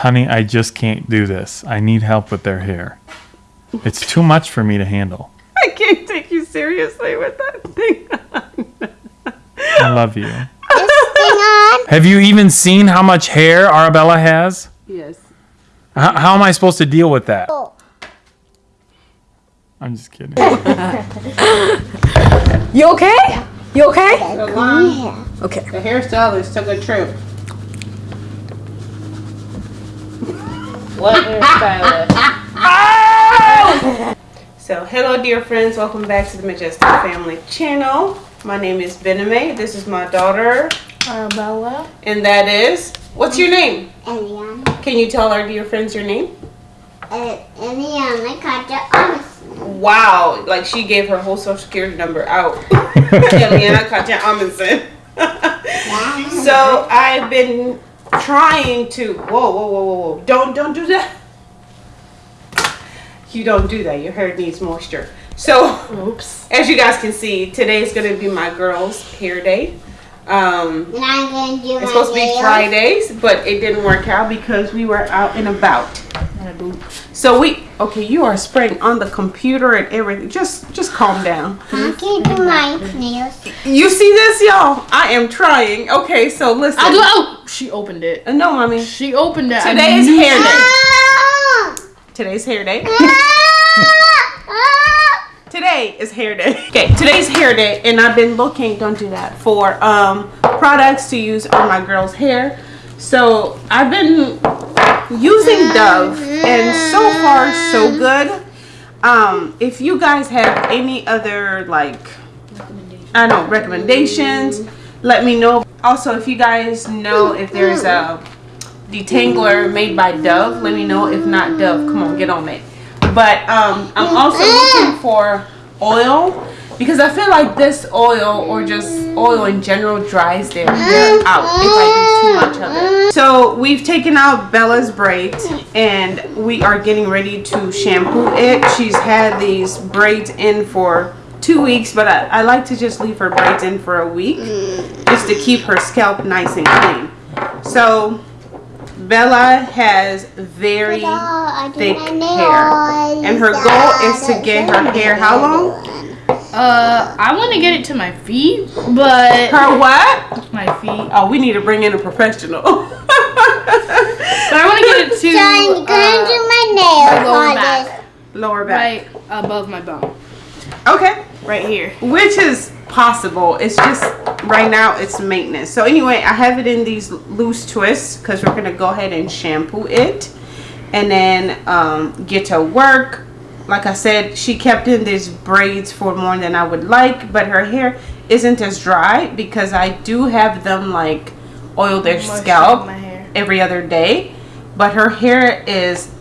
honey, I just can't do this. I need help with their hair. It's too much for me to handle. I can't take you seriously with that thing. I love you. This thing on. Have you even seen how much hair Arabella has? yes. How, how am I supposed to deal with that? Oh. I'm just kidding. You okay? You okay? The line, Okay. the hairstylist took a trip. What hairstylist? so, hello, dear friends. Welcome back to the Majestic Family channel. My name is Bename. This is my daughter, Arabella. and that is. What's your name? Eliana. Can you tell our dear friends your name? Uh, Eliana Carter Amundsen. Wow, like she gave her whole social security number out. Eliana Katja Amundsen. so I've been trying to whoa whoa whoa whoa whoa don't don't do that. You don't do that. Your hair needs moisture. So Oops. as you guys can see, today is gonna be my girls' hair day. Um, And I'm gonna do it's supposed to be. Fridays, but it didn't work out because we were out and about. So we okay, you are spraying on the computer and everything. Just just calm down. I can do my nails. You see this, y'all? I am trying. Okay, so listen. I'll do Oh, she opened it. Uh, No, mommy. She opened it. I Today is hair day. Ah! Today's hair day. Ah! Ah! Today is hair day. Okay, today's hair day, and I've been looking. Don't do that for um products to use on my girl's hair. So I've been using Dove, and so far so good. Um, if you guys have any other like I don't know recommendations, let me know. Also, if you guys know if there's a detangler made by Dove, let me know. If not Dove, come on, get on it. But um, I'm also looking for oil because I feel like this oil or just oil in general dries their hair out if I do too much of. So we've taken out Bella's braids and we are getting ready to shampoo it. She's had these braids in for two weeks, but I, I like to just leave her braids in for a week just to keep her scalp nice and clean. So Bella has very I thick hair. And her goal is to get her hair how long? Uh, I want to get it to my feet, but Her what? my feet. Oh, we need to bring in a professional. But I want to get it So I'm to gonna uh, do my nails lower on back. this. Lower back. right above my bum, Okay. right here. Which is possible. It's just right now it's maintenance. So anyway, I have it in these loose twists because we're gonna go ahead and shampoo it and then um, get to work. Like I said, she kept in these braids for more than I would like, but her hair isn't as dry because I do have them like oil their scalp my hair. Every other day. But her hair is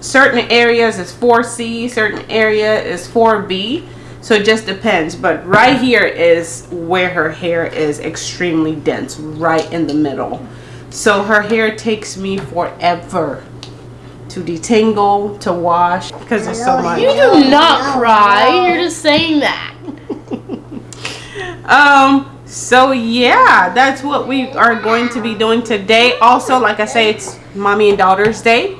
certain areas is 4C, certain area is 4B. So it just depends. But right here is where her hair is extremely dense, right in the middle. So her hair takes me forever to detangle, to wash, because there's so much. You do not cry. You're just saying that. Um, so yeah, that's what we are going to be doing today. Also, like I say, it's mommy and daughter's day.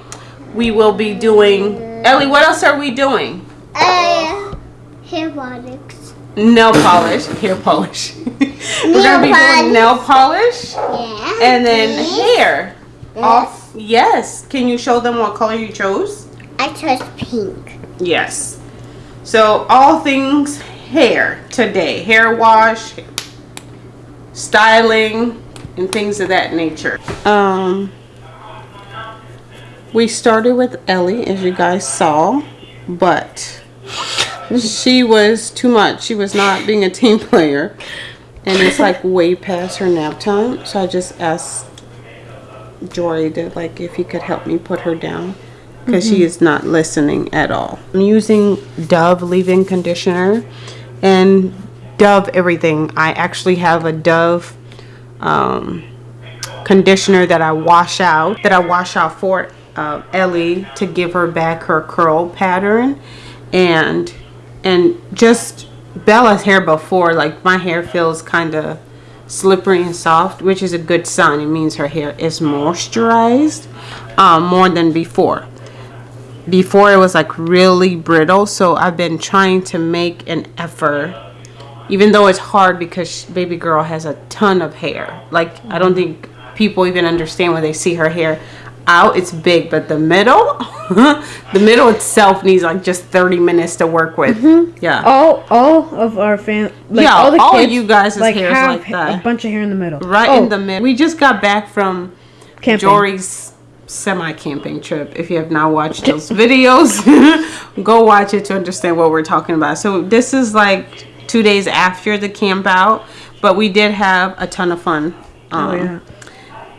We will be doing Ellie, what else are we doing? Uh, hair products. Nail polish, hair polish. We're gonna be doing nail polish Yeah. and then hair. Off yes. Can you show them what color you chose? I chose pink. Yes. So all things hair today. Hair wash, styling, and things of that nature. Um we started with Ellie as you guys saw, but she was too much. She was not being a team player. And it's like way past her nap time. So I just asked Jory to like if he could help me put her down because she is not listening at all. I'm using Dove leave-in conditioner and Dove everything. I actually have a Dove um, conditioner that I wash out that I wash out for uh, Ellie to give her back her curl pattern and and just Bella's hair before like my hair feels kind of slippery and soft, which is a good sign. It means her hair is moisturized um, more than before. Before it was like really brittle, so I've been trying to make an effort, even though it's hard because baby girl has a ton of hair. Like I don't think people even understand when they see her hair out. It's big, but the middle, the middle itself needs like just thirty minutes to work with. Mm-hmm. Yeah. All all of our fam, like Yeah, all the all of kids, you guys' like hair is have like that. a bunch of hair in the middle. right Oh, in the middle. We just got back from camping. Jory's semi camping trip. If you have not watched those videos, go watch it to understand what we're talking about. So this is like two days after the camp out, but we did have a ton of fun. Um, Oh yeah.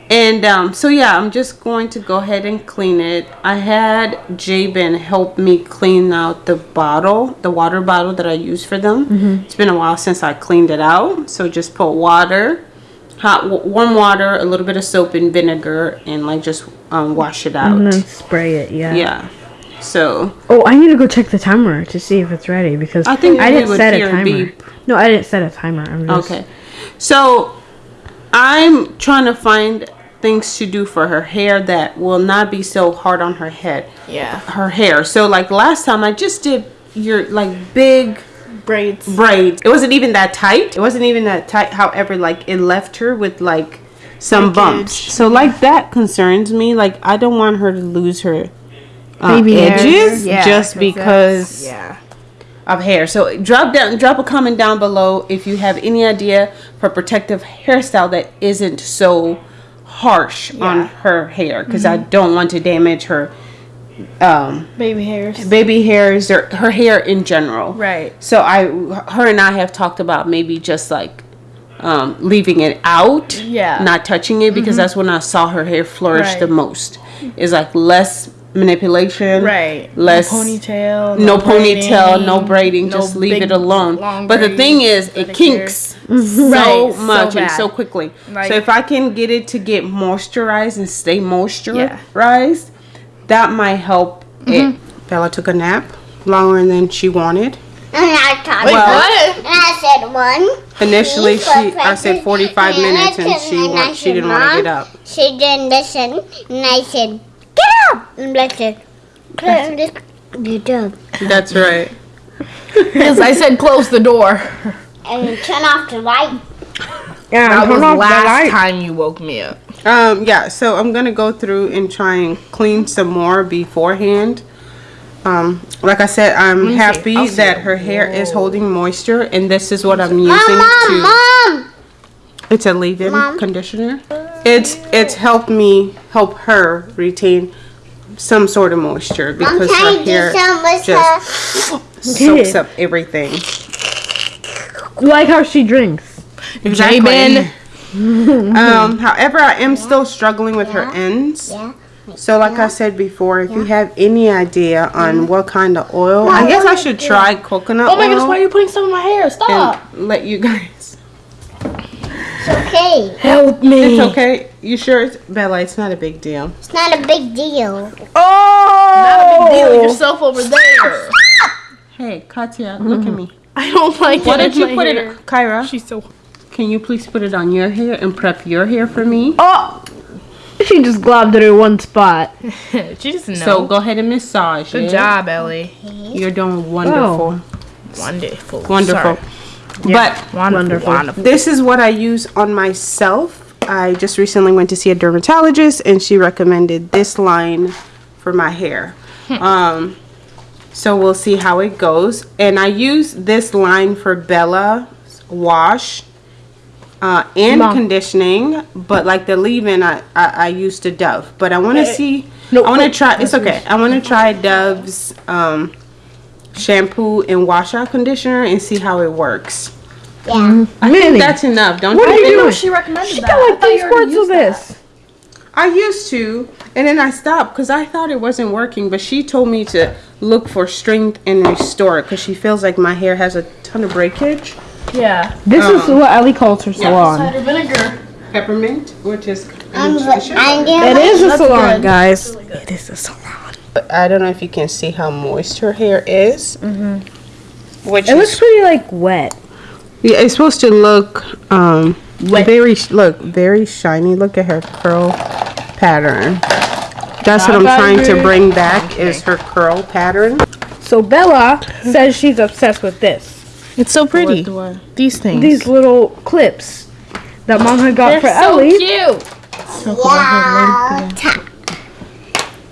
and um, so yeah, I'm just going to go ahead and clean it. I had Jabin help me clean out the bottle, the water bottle that I use for them. It's been a while since I cleaned it out, so just put water, hot warm water, a little bit of soap and vinegar, and like just um, wash it out. And then spray it. Yeah. Yeah. So Oh, I need to go check the timer to see if it's ready because I think I didn't set a timer. beep. No, I didn't set a timer. I'm just, Okay. So I'm trying to find things to do for her hair that will not be so hard on her head. Yeah. Her hair. So like last time I just did your like big Braids. braids. It wasn't even that tight. It wasn't even that tight. However, like it left her with like some bumps. So like that concerns me. Like I don't want her to lose her uh, edges Yeah, just 'cause because Yeah. of hair. So drop down, drop a comment down below if you have any idea for protective hairstyle that isn't so harsh on her hair, because I don't want to damage her um, Baby hairs. baby hairs or her hair in general. Right. So I, her and I have talked about maybe just like um, leaving it out, Yeah. not touching it, because that's when I saw her hair flourish the most. Is like less manipulation, Right. Less no ponytail. no, braiding, ponytail, no braiding, no just leave it alone. But the thing is, it aesthetic kinks so Right, so much and so quickly. Like- so if I can get it to get moisturized and stay moisturized, that might help Mm-hmm. it. Bella took a nap longer than she wanted. And I talked Wait, Well- what? And I said one. Initially, she for I said 45 And minutes, and said- she want, she didn't want to get up. She didn't listen. And I said, get up. And Black said, "Claire, just get up. That's right. Because I said close the door. And turn off the light. Yeah, That turn was off the last time you woke me up. Um, yeah, so I'm gonna go through and try and clean some more beforehand. Um, like I said, I'm me see. happy see that it. her hair is holding moisture, and this is what I'm using Mom, to. mom, mom. It's a leave-in conditioner. It's it's helped me help her retain some sort of moisture I'm because trying her to do hair some with just her. soaks up everything. Like how she drinks. Exactly. um, however, I am still struggling with her ends. Yeah. So, like I said before, if you have any idea on what kind of oil, I guess I should try coconut Oh my oil goodness, why are you putting some in my hair? Stop. and let you guys. It's okay. Help me. It's okay. You sure, it's, Bella? It's not a big deal. It's not a big deal. Oh! Not a big deal. Yourself over there. Hey, Katya, mm-hmm. look at me. I don't like Why it don't you put hair. it, Kyra? She's so. Can you please put it on your hair and prep your hair for me? Oh! She just globbed it in one spot. she doesn't know. So go ahead and massage Good it. job, Ellie. You're doing wonderful. Oh. Wonderful. Wonderful. Sorry. But Wonderful. Wonderful. Wonderful. this is what I use on myself. I just recently went to see a dermatologist and she recommended this line for my hair. Um, so we'll see how it goes. And I use this line for Bella wash uh, and Mom. conditioning, but like the leave-in, I, I, I used the Dove. But I want to see, no, I want to try, it's okay. I want to try Dove's um, shampoo and washout conditioner and see how it works. Yeah. Mm-hmm. I Minnie. think that's enough, don't What you are you doing? She recommended She that. got like thought three you already squirts of used that. this. I used to, and then I stopped because I thought it wasn't working. But she told me to look for strength and restore it because she feels like my hair has a ton of breakage. Yeah. This is um, what Ellie calls her salon. Yeah, Cider vinegar. Peppermint, which is I'm, it I'm It is a salon, good. guys. It is a salon. I don't know if you can see how moist her hair is. Mm-hmm. Which It looks pretty like wet. yeah, it's supposed to look um Very look, very shiny. Look at her curl pattern. That's what I'm trying to bring back is her curl pattern. So Bella says she's obsessed with this. It's so pretty. do I- These things. These little clips that mom had got They're for so Ellie. cute. Wow.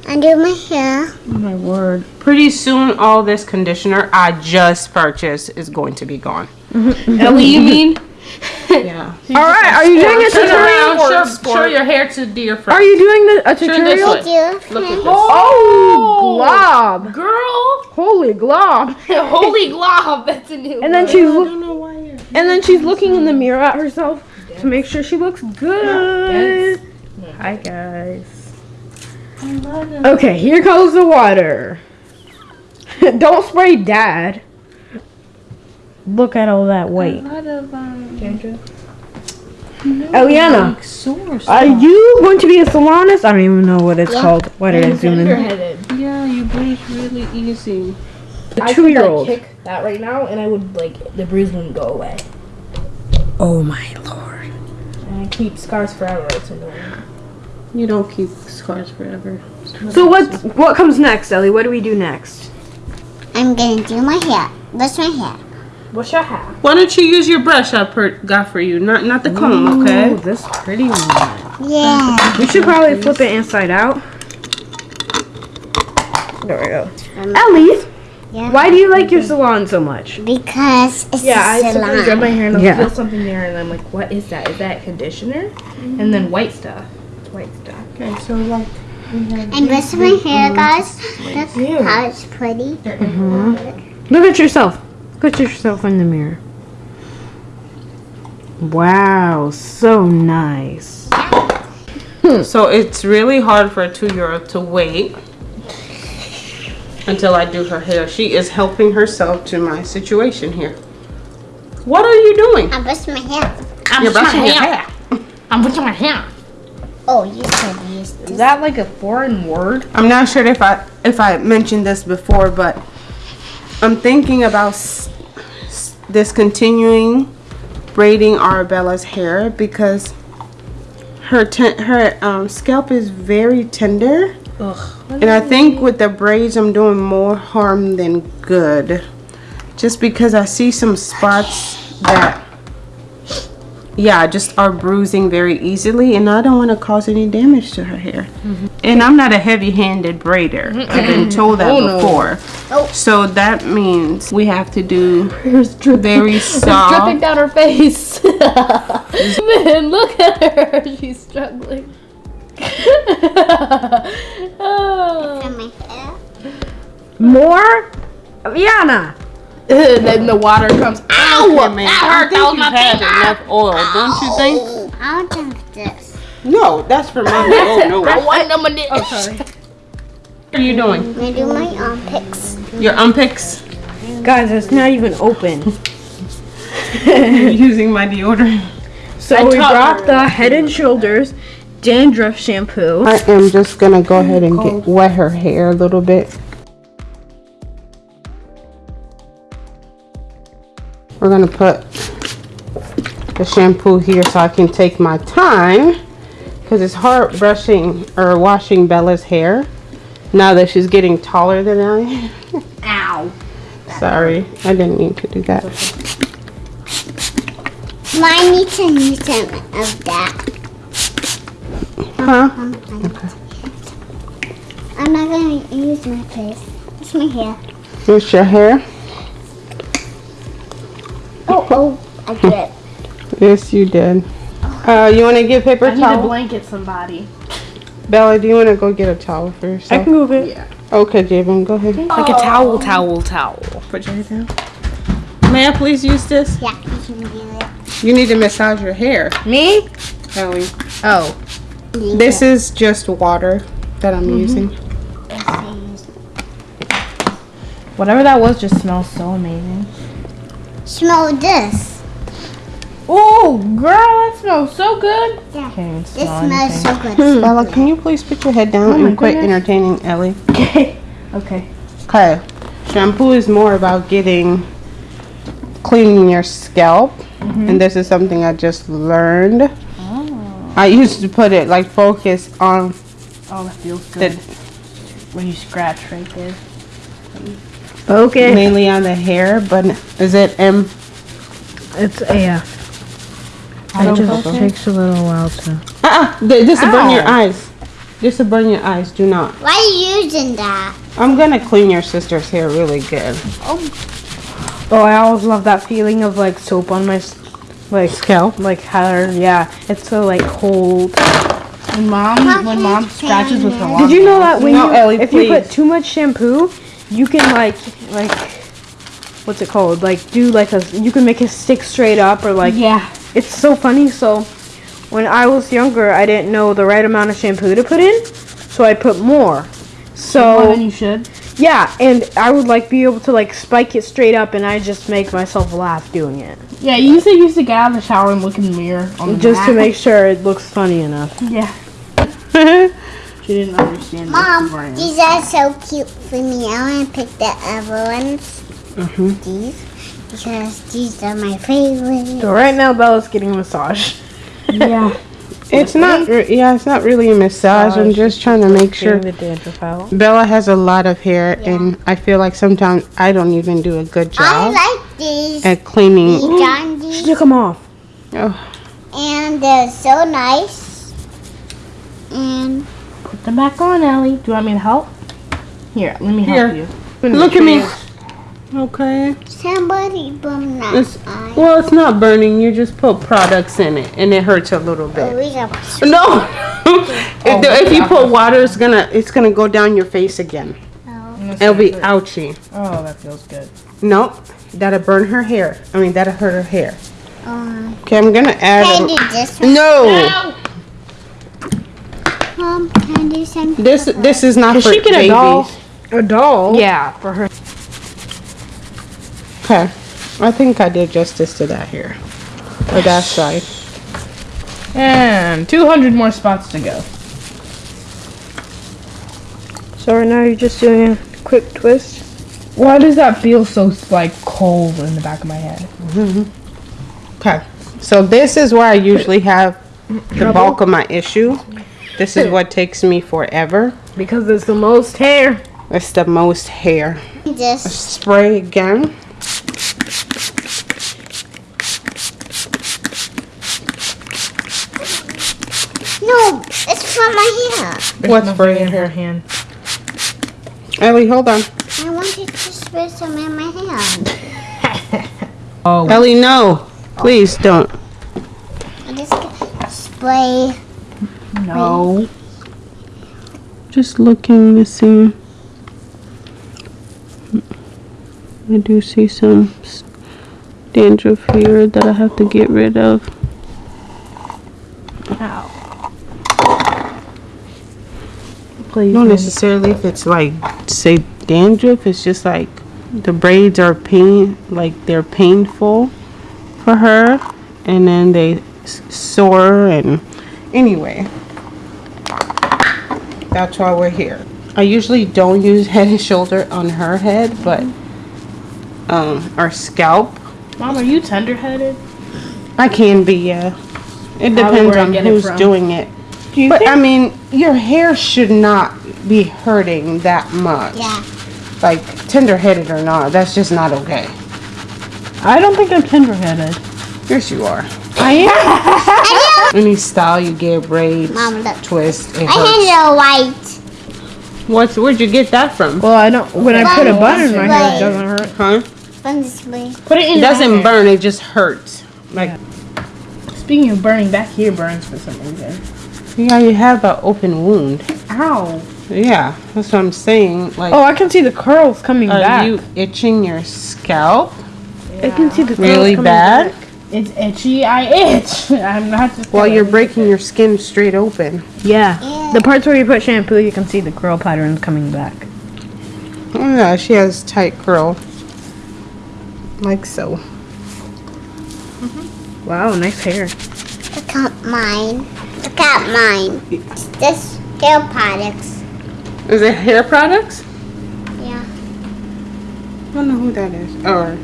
Tap. Undo my hair. Oh, my word. Pretty soon, all this conditioner I just purchased is going to be gone. Mm-hmm. Ellie, you mean? Yeah. All right, are you doing a Turn tutorial? around, show, show your hair to dear friends. Are you doing the, a this tutorial? way. Thank you. Look at this. Oh, glob! Girl. Holy glob! Holy glob. That's a new And then she's I don't know why you're. and then she's looking in the mirror at herself to make sure she looks good. Hi guys. Okay, here comes the water. Don't spray dad. Look at all that white. Um, oh, Eliana, Source. are you going to be a salonist? I don't even know what it's called. Why did I zoom in? Yeah, you bleach really easy. The two-year-old. kick that right now, and I would like the bruise wouldn't go away. Oh my lord. And I keep scars forever. It's annoying. You don't keep scars forever. So what what comes next, Ellie? What do we do next? I'm gonna do my hair. That's my hair. What's your hair? Why don't you use your brush I per- got for you, not not the comb, okay? Oh, this pretty one. Yeah. We should probably flip it inside out. There we go. Um, Ellie, Yeah. why do you like your salon so much? Because it's Yeah, I a sometimes grab my hair and I'll Yeah. feel something there, and I'm like, "What is that? Is that conditioner?" And then white stuff. It's white stuff. Okay, so like And this is my hair, guys. That's Look how it's pretty. Look at yourself. Look at yourself in the mirror. Wow, so nice. So it's really hard for a two-year-old to wait until I do her hair. She is helping herself to my situation here. What are you doing? I'm brushing my hair. You're brushing your hair. I'm brushing my hair. Oh, you said use Is that like a foreign word? I'm not sure if I if I mentioned this before, but I'm thinking about discontinuing braiding Arabella's hair because her her um, scalp is very tender. Ugh. And I think with the braids, I'm doing more harm than good. Just because I see some spots that, yeah, just are bruising very easily, and I don't want to cause any damage to her hair. Mm-hmm. And I'm not a heavy handed braider. I've been told that oh, before. no. oh. So that means we have to do very soft. dripping down her face. Man, look at her. She's struggling. oh. On my hair. More? Yana. then the water comes. Ow! Okay, man. I think you have enough oil, don't you think? Oh, I'll drink this. No, that's for mommy. Oh no. I want them a What are you doing? I'm gonna do my armpits. Your unpicks? Guys, it's not even open. using my deodorant. So we taught brought the Head and Shoulders dandruff shampoo. I am just gonna go ahead and get wet her hair a little bit. We're gonna put the shampoo here so I can take my time because it's hard brushing or washing Bella's hair now that she's getting taller than I am. Ow. Sorry, I didn't mean to do that. Mine needs to use some of that. Huh? I'm not gonna use my face. It's my hair. It's your hair? Oh, oh, I did. Yes, you did. Uh, you want to get paper I need to towel? blanket somebody. Bella, do you want to go get a towel for I can move it. Yeah. Okay, Jabin, go ahead. Like a towel, towel, towel. Put your head down. May I please use this? Yeah, you can do it. You need to massage your hair, Me? Ellie. Oh. This is just water that I'm using. Whatever that was just smells so amazing. Smell this. Oh, girl, that smells so good. Yeah. Can't even This smell smells so good. Hmm, Bella, can you please put your head down oh my and quit goodness. entertaining Ellie? Okay. Okay. Okay. Shampoo is more about getting cleaning your scalp mm-hmm. and this is something I just learned. Oh. I used to put it like focus on Oh, that feels the When you scratch right there. Okay. mainly on the hair, but is it M? It's yeah. It just takes a little while to. Uh-uh, th- this will burn your eyes. This will burn your eyes. Do not. Why are you using that? I'm gonna clean your sister's hair really good. Oh, Oh, I always love that feeling of like soap on my like Scalp. like hair. Yeah, it's so like cold. When mom, when mom scratches with her Did you know that when No, you Ellie, if you put too much shampoo, you can like like what's it called? Like do like a you can make it stick straight up or like Yeah. it's so funny. So when I was younger, I didn't know the right amount of shampoo to put in, so I put more. More So than you should. yeah, and I would like be able to like spike it straight up, and I just make myself laugh doing it, Yeah, you used to used to get out of the shower and look in the mirror on the just to make sure it looks funny enough. Yeah. She didn't understand. Mom, these are so cute for me. I want to pick the other ones. Mhm. These. Because these are my favorite. So right now, Bella's getting a massage. Yeah. It's not. Yeah, it's not really a massage. I'm just trying to make sure. The. Bella has a lot of hair, and I feel like sometimes I don't even do a good job. I like these. at cleaning. These She took them off. Oh, And they're so nice. And Put them back on, Ellie. Do you want me to help? Here, let me help Here. you. look at me. Okay. somebody burned that It's, eye. well, it's not burning. You just put products in it, and it hurts a little Oh, bit. we got No. if, the, if you put water, it's gonna it's gonna go down your face again. Oh. It'll be ouchy. Oh, that feels good. Nope. That'll burn her hair. I mean, that'll hurt her hair. Uh, Okay, I'm gonna add. can I A, do this one? no. Mom, can I do something? This this is not Does for she get a babies. doll? A doll? Yeah, for her. Okay. I think I did justice to that here. Or that side. And 200 more spots to go. So right now you're just doing a quick twist. Why does that feel so like cold in the back of my head? Mm-hmm. Okay. So this is where I usually have the bulk of my issue. This is what takes me forever. Because it's the most hair. It's the most hair. This. Spray again. No, it's from my hair. What spray in Her hand. Ellie, hold on. I wanted to spray some in my hand. Oh, Ellie, no. Please don't. I just spray. No. Just looking to see. I do see some dandruff here that I have to get rid of. Please. Not necessarily if it's like, say, dandruff. It's just like the braids are pain, like they're painful for her, and then they s- sore and anyway. That's why we're here. I usually don't use head and shoulder on her head, but um, our scalp. Mom, are you tender-headed? I can be, yeah. It depends on get it who's doing it. Do you But think I mean, your hair should not be hurting that much. Yeah. Like tender-headed or not, that's just not okay. I don't think I'm tender-headed. Yes, you are. I am. Any style you get, braids, Mom, look. twist, it I hurts. had a white. What's where'd you get that from? Well, I don't. When I put a Mom, bun in my hair, it doesn't hurt. Huh? From this way. Put it in It doesn't hair. burn. It just hurts. Like Speaking of burning, back here burns for some reason. yeah, you have an open wound. Ow. Yeah, that's what I'm saying. Like, Oh, I can see the curls coming are back. Are you itching your scalp I can see the curls really coming bad? back. It's itchy. I itch. I'm not just. While you're breaking it. your skin straight open. Yeah. Yeah. The parts where you put shampoo, you can see the curl patterns coming back. Oh yeah, she has tight curl. Like so. Mm-hmm. Wow, nice hair. Look at mine. Look at mine. It's This hair products. Is it hair products? Yeah. I don't know who that is. Or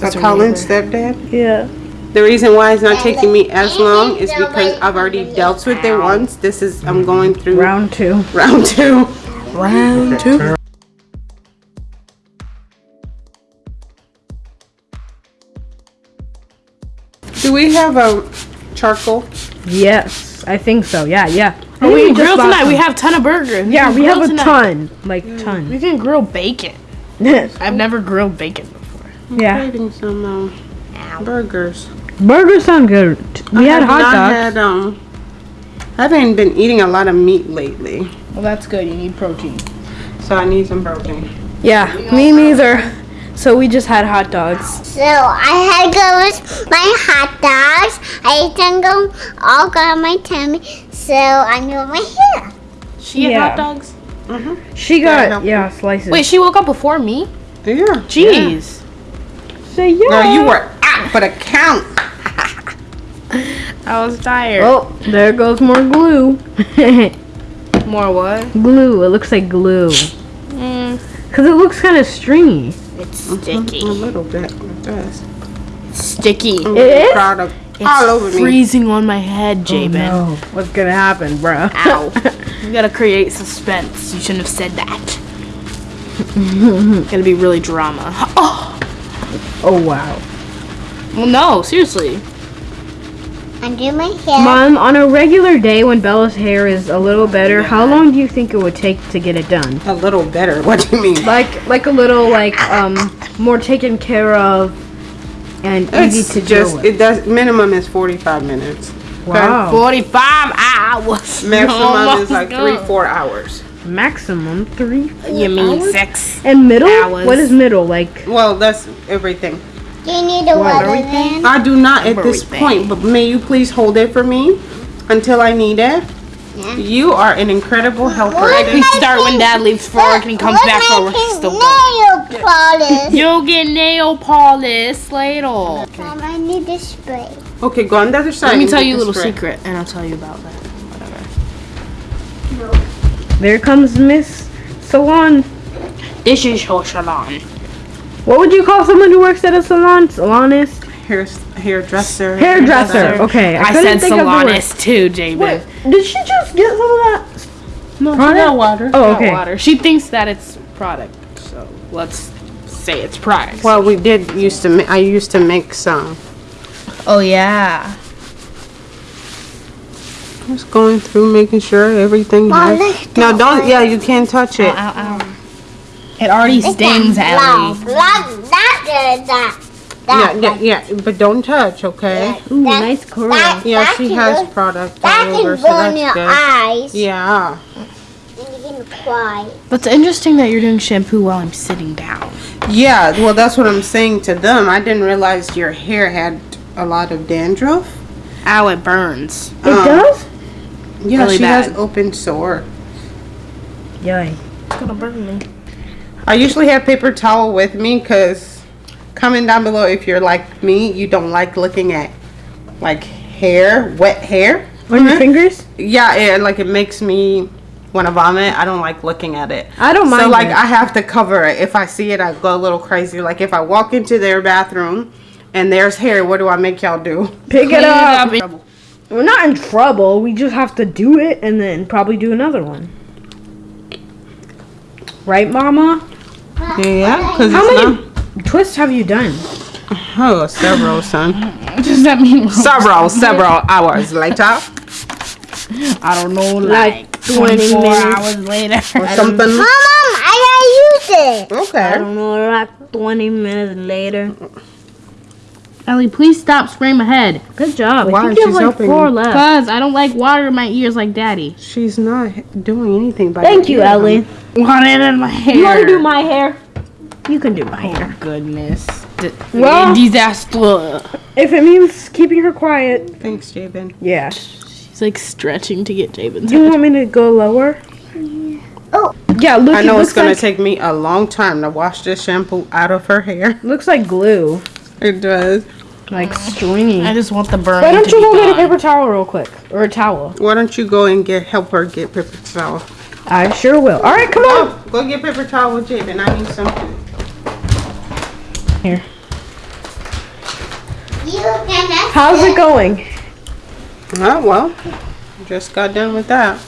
That's a her Colin's stepdad? Yeah. The reason why it's not taking me as long is because I've already dealt with it once. This is I'm going through Round two. round two. Round two. Do we have a charcoal? Yes, I think so. Yeah, yeah. We Mm, can grill bought tonight. We some. have ton of burgers. Yeah, we have grill a tonight. ton. Like ton. We can grill bacon. I've never grilled bacon before. yeah. Craving some um, burgers. Burgers sound good. We I had hot dogs. Had, um, I haven't been eating a lot of meat lately, Well, that's good. You need protein. so I need some protein. Yeah, me neither. So we just had hot dogs. So I had to go with my hot dogs. I ate them go all got my tummy. So I knew my hair. She had Yeah. hot dogs. She got no. yeah slices. Wait, she woke up before me. Yeah. Jeez. say yeah. No, you were out for the count. I was tired. Oh, there goes more glue. More what? glue. It looks like glue. Mm, Cause it looks kind of stringy. it's sticky. A little bit. It does. Sticky. I'm It really is? proud of It's all over me. freezing on my head, Jabin. Oh, no. what's gonna happen, bro? Ow. you gotta create suspense. You shouldn't have said that. It's gonna be really drama. Oh! oh wow. Well, no, seriously. Undo my hair. Mom, on a regular day when Bella's hair is a little better, how long do you think it would take to get it done? A little better. What do you mean? Like, like a little like um more taken care of and easy It's to deal just with. it does minimum is 45 minutes. wow. 45 hours. Maximum Almost is like gone. three, four hours. Maximum three. You mean six? And middle? Hours. What is middle? Like Well, that's everything. Do you need a water then? I do not at this Everything. point, but may you please hold it for me until I need it? Yeah. You are an incredible helper. What? We start when dad leaves for work and he comes back my for work. He's pink still going. nail polish. You'll get nail polish later. Mom, um, I need the spray. Okay, go on the other side. Let me tell you a little spray. secret, and I'll tell you about that. Whatever. there comes Miss Salon. This is your salon. What would you call someone who works at a salon? Salonist? Hair, hairdresser. Hairdresser. Okay. I, couldn't said think of the salonist too, Jabin. Did she just get some of that? No, Product? not water. Oh, Not okay. water. She thinks that it's product, so let's say it's product. Well, we did used to. Ma- I used to make some. oh yeah. Just going through, making sure everything. Mom, has- look, No, don't don't. Yeah, you can't touch it. Ow, ow. It already stings, Blah, Ellie. blah, that, that, that. Yeah, that, yeah, yeah. But don't touch, okay? Ooh, That- nice curl. that- Yeah, that she has go- product That all over, can so burn your good. eyes. Yeah. And you're gonna cry. That's interesting that you're doing shampoo while I'm sitting down. Yeah, well, that's what I'm saying to them. I didn't realize your hair had a lot of dandruff. Ow, it burns. It Um, does? Yeah, Really she has open sore. Yay. It's gonna burn me. I usually have paper towel with me because comment down below if you're like me, you don't like looking at like hair, wet hair. On your mm-hmm. fingers? Yeah, it, like it makes me want to vomit. I don't like looking at it. I don't mind. So like it. I have to cover it. If I see it, I go a little crazy. Like if I walk into their bathroom and there's hair, what do I make y'all do? Pick Clean it up. and- We're not in trouble. We just have to do it and then probably do another one. Right, Mama? Yeah, because How it's many twists have you done? Oh, several, son. Does that mean? Several, several hours later. I don't know, Like like, 20 24 minutes. hours later. Or something. Mom, Mom, I gotta use it. Okay. I don't know, like 20 minutes later. Ellie, please stop spraying my head. Good job. Why? I think you have She's like helping four left. Cause I don't like water in my ears like daddy. She's not doing anything by Thank the you, ear, Ellie. Water in my hair. You want to do my hair? You can do my Oh hair. goodness. D- Well- disaster. If it means keeping her quiet. Thanks, Jabin. Yeah. She's like stretching to get Jabin's You want me to go lower? Oh. Yeah, look. I know it it's gonna like, take me a long time to wash this shampoo out of her hair. looks like glue, It does. Like stringy. I just want the burn. Why don't to you be go get a paper towel real quick, or a towel? Why don't you go and get help her get paper towel? I sure will. All right, come on. Go, go get paper towel with Jabin. I need some. Here. You gonna How's it going? Oh well, just got done with that.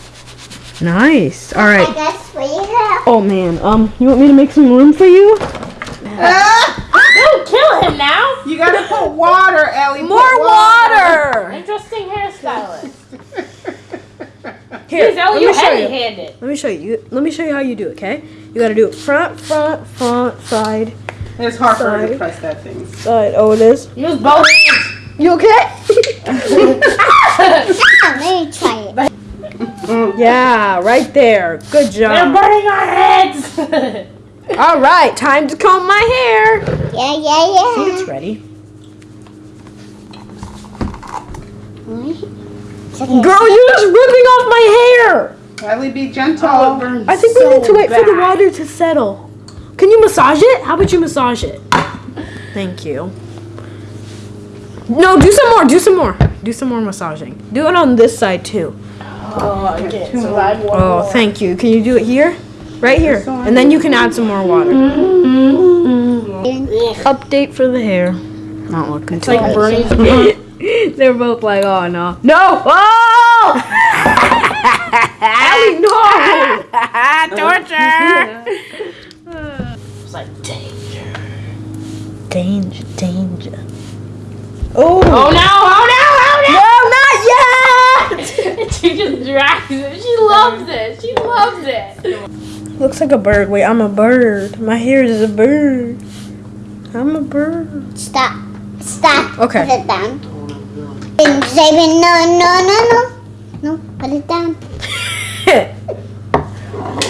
Nice. All right. I guess for you. Oh man, um, you want me to make some room for you? Don't kill him now. You gotta put water, Ellie. More water. Interesting hairstylist. Here, Please, let you me show you. heavy-handed. Let me show you. you. Let me show you how you do it. Okay? You gotta do it front, front, front, side, It's hard for her to press that thing. side. Oh, it is. Use both hands. You okay? Let me try it. yeah, right there. Good job. They're burning our heads. All right, time to comb my hair. Yeah, yeah, See, yeah. it's ready. Girl, you're just ripping off my hair. Ellie, be gentle. Oh, I think we need to wait for the water to settle. Can you massage it? How about you massage it? Thank you. No, do some more. Do some more. Do some more massaging. Do it on this side too. oh, I can't survive one Oh, more. thank you. Can you do it here? Right here. And then you can add some more water. Mm-hmm. Update for the hair. Not looking too Like burning. They're both like, oh no. No! Oh! Ellie, no! Torture! It's like, dang. Danger, danger. Oh! Oh no! Oh no! Oh no! No, not yet! she just drags it. She loves it. She loves it. Looks like a bird. Wait, I'm a bird. My hair is a bird. I'm a bird. Stop. Stop. Okay. Put it down. And Xavier, no, no, no, no. No, put it down.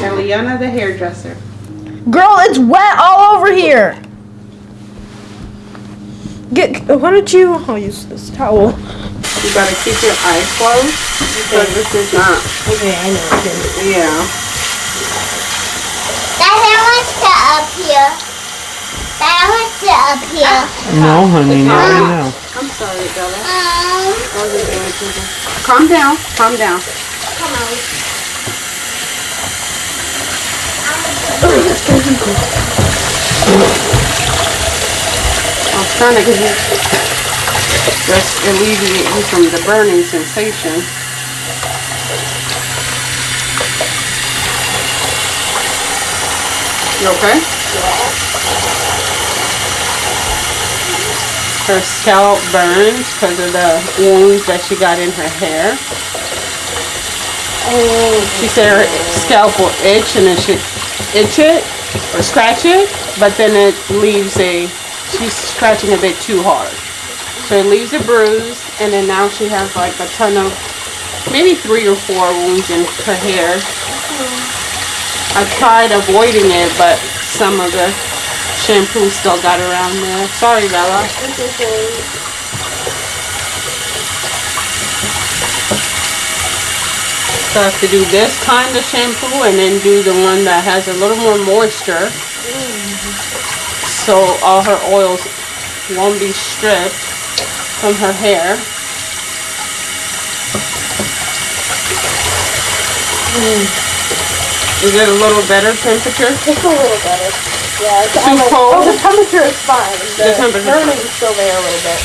Eliana, the hairdresser. Girl, it's wet all over here. Get. Why don't you? I'll use this towel. You gotta keep your eyes closed because this is not. Okay, I know. Yeah. Dad, I want to up here. Dad, I want to up here. No, honey, not right now. I'm sorry, Bella. Um, I wasn't doing anything. Calm down. Calm down. come on. I'm trying to just alleviate you from the burning sensation. You okay? Her scalp burns because of the wounds that she got in her hair. She said her scalp will itch and it should itch it or scratch it, but then it leaves a, she's scratching a bit too hard. So it leaves a bruise and then now she has like a ton of, maybe three or four wounds in her hair. I tried avoiding it, but some of the shampoo still got around there. Sorry, Bella. Okay. So I have to do this kind of shampoo and then do the one that has a little more moisture. So all her oils won't be stripped from her hair. Mm. Is it a little better temperature? Just a little better. Yeah. It's, Too oh, cold? the temperature is fine. The temperature. burning is still there a little bit.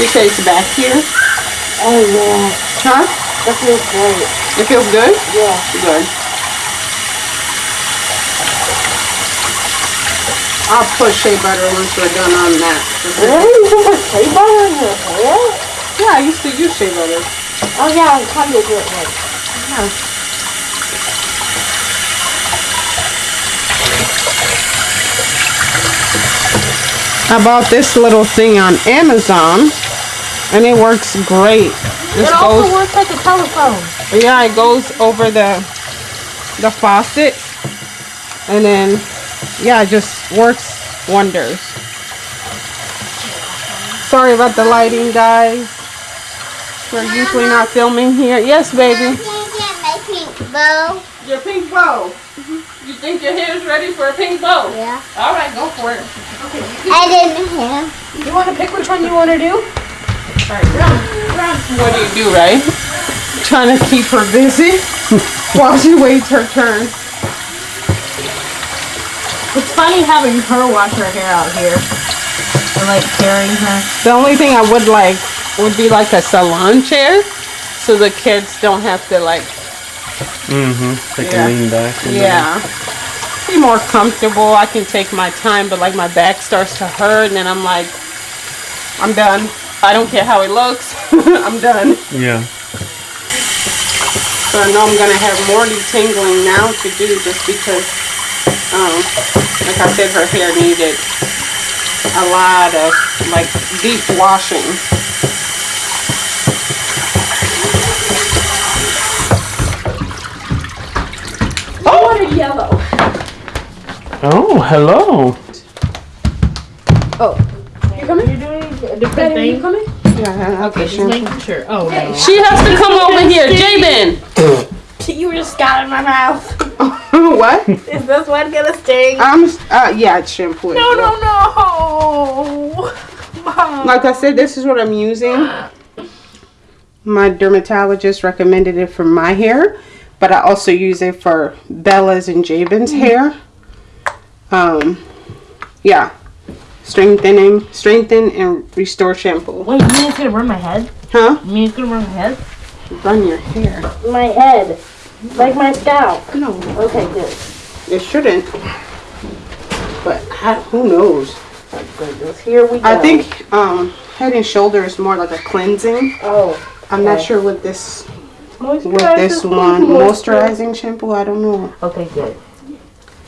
You say it's back here? Oh yeah. Huh? That feels great. It feels good? Yeah. Good. I'll put shea butter once we're done on that. Really? You can put shea butter in your hair? Yeah, I used to use shea butter. Oh yeah, I'm kind of do it like. Yeah. I bought this little thing on Amazon and it works great. This It also goes works like a telephone. yeah, it goes over the the faucet and then yeah, it just works wonders. Sorry about the lighting guys. We're usually not filming here. Yes, baby. Can I get my pink bow? Your pink bow. You think your hair is ready for a pink bow? Yeah. All right, go for it. Okay. I didn't hear. You want to pick which one you want to do? Alright, ground. What do you do, right? Trying to keep her busy while she waits her turn. It's funny having her wash her hair out here. For like carrying her. The only thing I would like would be like a salon chair, so the kids don't have to like, Mm-hmm. They Yeah. lean back. then- yeah, be more comfortable. I can take my time, but like my back starts to hurt, and then I'm like, I'm done. I don't care how it looks. I'm done. Yeah. So I know I'm gonna have more detangling now to do just because, um, like I said, her hair needed a lot of like deep washing. What a yellow. Oh, hello. Oh. You coming? You're doing a different Daddy, you coming? Yeah, Okay, just making sure. Oh no. She has to come over here, Jabin. You were just got in my mouth. what? Is this one gonna sting? I'm uh yeah, it's shampoo. No, no, no. Mom. Like I said, this is what I'm using. My dermatologist recommended it for my hair, but I also use it for Bella's and Jabin's hair. Um, yeah, strengthening, strengthen and restore shampoo. Wait, you mean it's gonna burn my head? Huh? You mean it's gonna burn my head? Run your hair. My head. Like my scalp. No, Okay, good. it shouldn't. But I, who knows? Goodness, here we go. I think um, Head and Shoulder is more like a cleansing. Oh. I'm not sure with this with this one moisturizing shampoo. I don't know. Okay, good.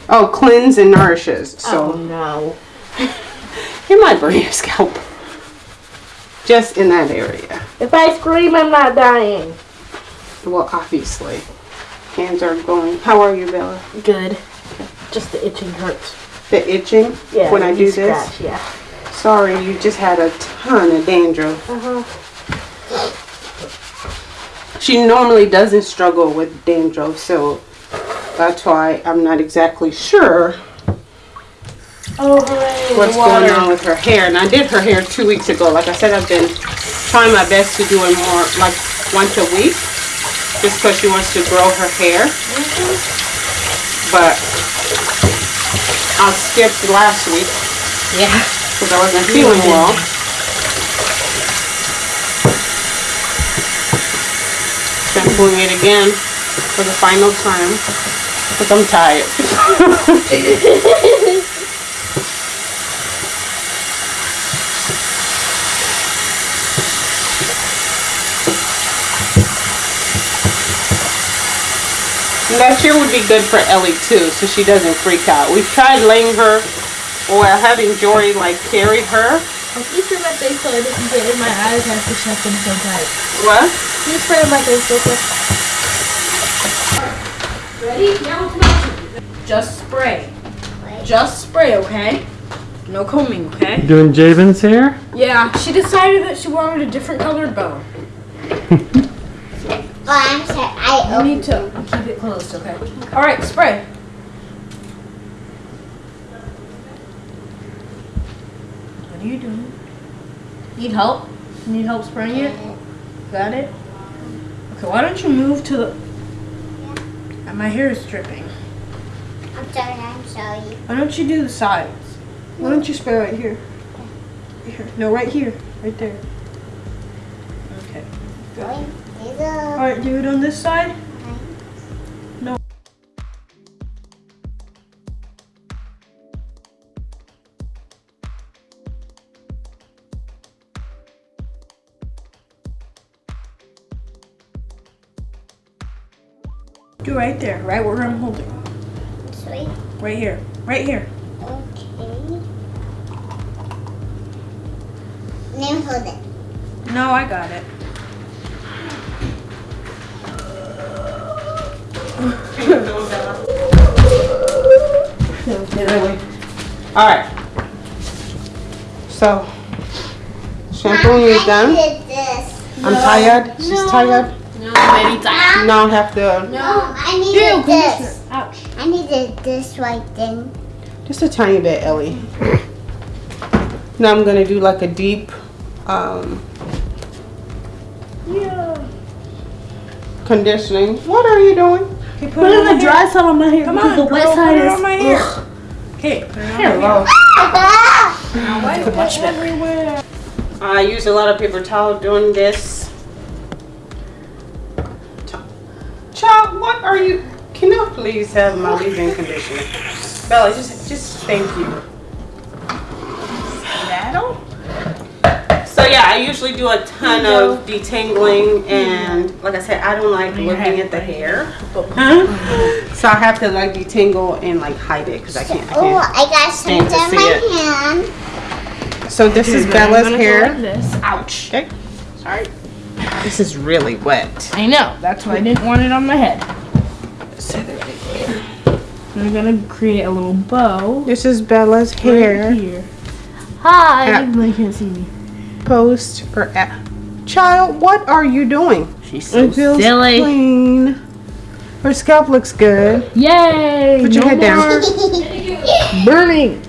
Oh, cleanse and nourishes. Oh So no. it might burn your scalp. Just in that area. If I scream, I'm not dying. Well, obviously. Hands are going. How are you, Bella? Good. Just the itching hurts. The itching Yeah. when I do this? Yeah. Sorry, you just had a ton of dandruff. Uh-huh. She normally doesn't struggle with dandruff, so that's why I'm not exactly sure Oh, hooray. what's going on with her hair. And I did her hair two weeks ago. Like I said, I've been trying my best to do it more like once a week, just because she wants to grow her hair. Mm-hmm. But I skipped last week Yeah. because I wasn't feeling mm-hmm. well. Shampooing it again for the final time because I'm tired. And that here would be good for Ellie too, so she doesn't freak out. We've tried laying her or having Jory like carry her. I'm pretty sure my face so I didn't get in my eyes and I have to shut them so tight. What? Can you spray on my face real quick? Ready? Now it's my turn. Just spray. Just spray, okay? No combing, okay? Doing Jabin's hair? Yeah, she decided that she wanted a different colored bow. Oh, I'm sorry. I You opened need to keep it closed, okay? All right, spray. What are you doing? Need help? Need help spraying it? Got it? Okay, why don't you move to the... Uh, My hair is dripping. I'm sorry. I'm sorry. Why don't you do the sides? Why don't you spray right here? Here. No, right here. Right there. Okay. Going Alright, do it on this side. Do right there, right where I'm holding. sweet. Right here. Right here. Okay. Now hold it. No, I got it. Alright. So, shampooing is done. I'm tired. She's tired. No, very tight. Now I have to, No, I needed this. Ouch. I needed this right thing. just a tiny bit, Ellie. Now I'm gonna do like a deep, um, conditioning. What are you doing? Okay, put, it on the dry side on my hair. Come on, the wet side put it is- on my hair. Okay, put it on my hair. Hello. Ah! Much better. I use a lot of paper towel doing this. Please have my leave-in conditioner? Bella, just, just thank you. That'll. So yeah, I usually do a ton of detangling, and like I said, I don't like looking at the hair. So I have to like detangle and like hide it because I can't. Oh. I got stand something to in see my it. hand. So this is Bella's hair. This. Ouch. Okay. Sorry. This is really wet. I know. That's why I didn't want it on my head. I'm gonna create a little bow. This is Bella's hair. Here. Hi. Yeah. They can't see me. Post or at. Child, what are you doing? She's so it feels silly. clean. Her scalp looks good. Yay! Put your no head down. more burning.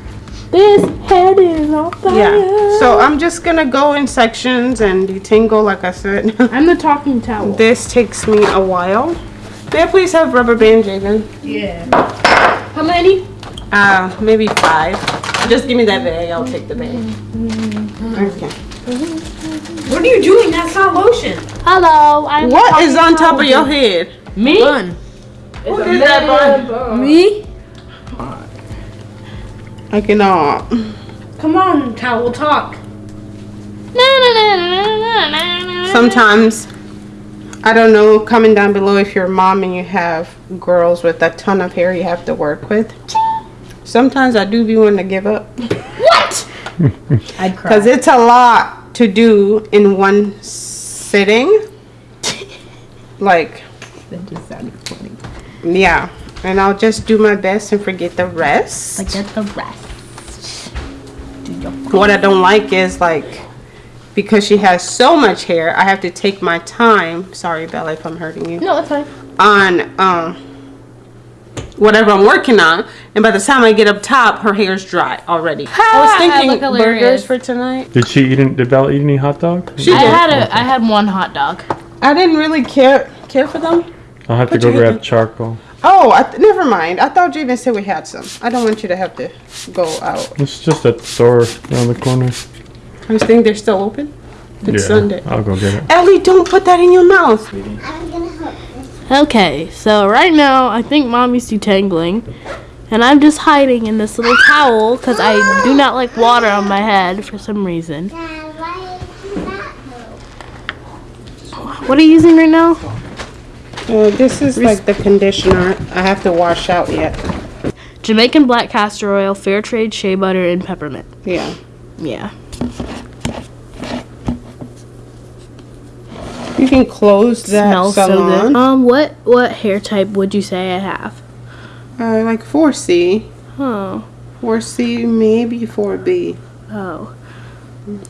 This head is on fire. Yeah. So I'm just gonna go in sections and detangle, like I said. I'm the talking towel. this takes me a while. May I please have rubber band, Jaden? Yeah. How many? Uh, maybe five. Just give me that bag. I'll take the bag. Okay. What are you doing? That's not lotion. Hello. I'm What is on top of your head? me? Bun. What is that bun? Me? I cannot. Come on, towel talk. Sometimes, I don't know, comment down below if you're a mom and you have girls with a ton of hair you have to work with. Sometimes I do be wanting to give up. What? I'd cry. Because it's a lot to do in one sitting. Like, That just sounded funny. yeah. And I'll just do my best and forget the rest. Forget the rest. Do your what I don't like is like because she has so much hair, I have to take my time. Sorry, Bella, if I'm hurting you. No, it's fine. On um whatever I'm working on, and by the time I get up top, her hair's dry already. I was thinking look hilarious. burgers for tonight. Did she eat? Any, did Bella eat any hot dog? She I did. had a I had one hot dog. I didn't really care care for them. I'll have to go your hand grab charcoal. Oh, I th- never mind. I thought Jaden said we had some. I don't want you to have to go out. It's just at the store around the corner. I was thinking they're still open. It's yeah, Sunday. I'll go get it. Ellie, don't put that in your mouth. I'm gonna help. Okay, so right now I think mommy's detangling, and I'm just hiding in this little towel because I do not like water on my head for some reason. Dad, why is that move? What are you using right now? Uh, this is like the conditioner. I have to wash out yet. Jamaican black castor oil, fair trade shea butter, and peppermint. Yeah. Yeah. You can close that Smells so good. Um, what what hair type would you say I have? Uh, like 4C. Oh, 4C, maybe 4B. oh.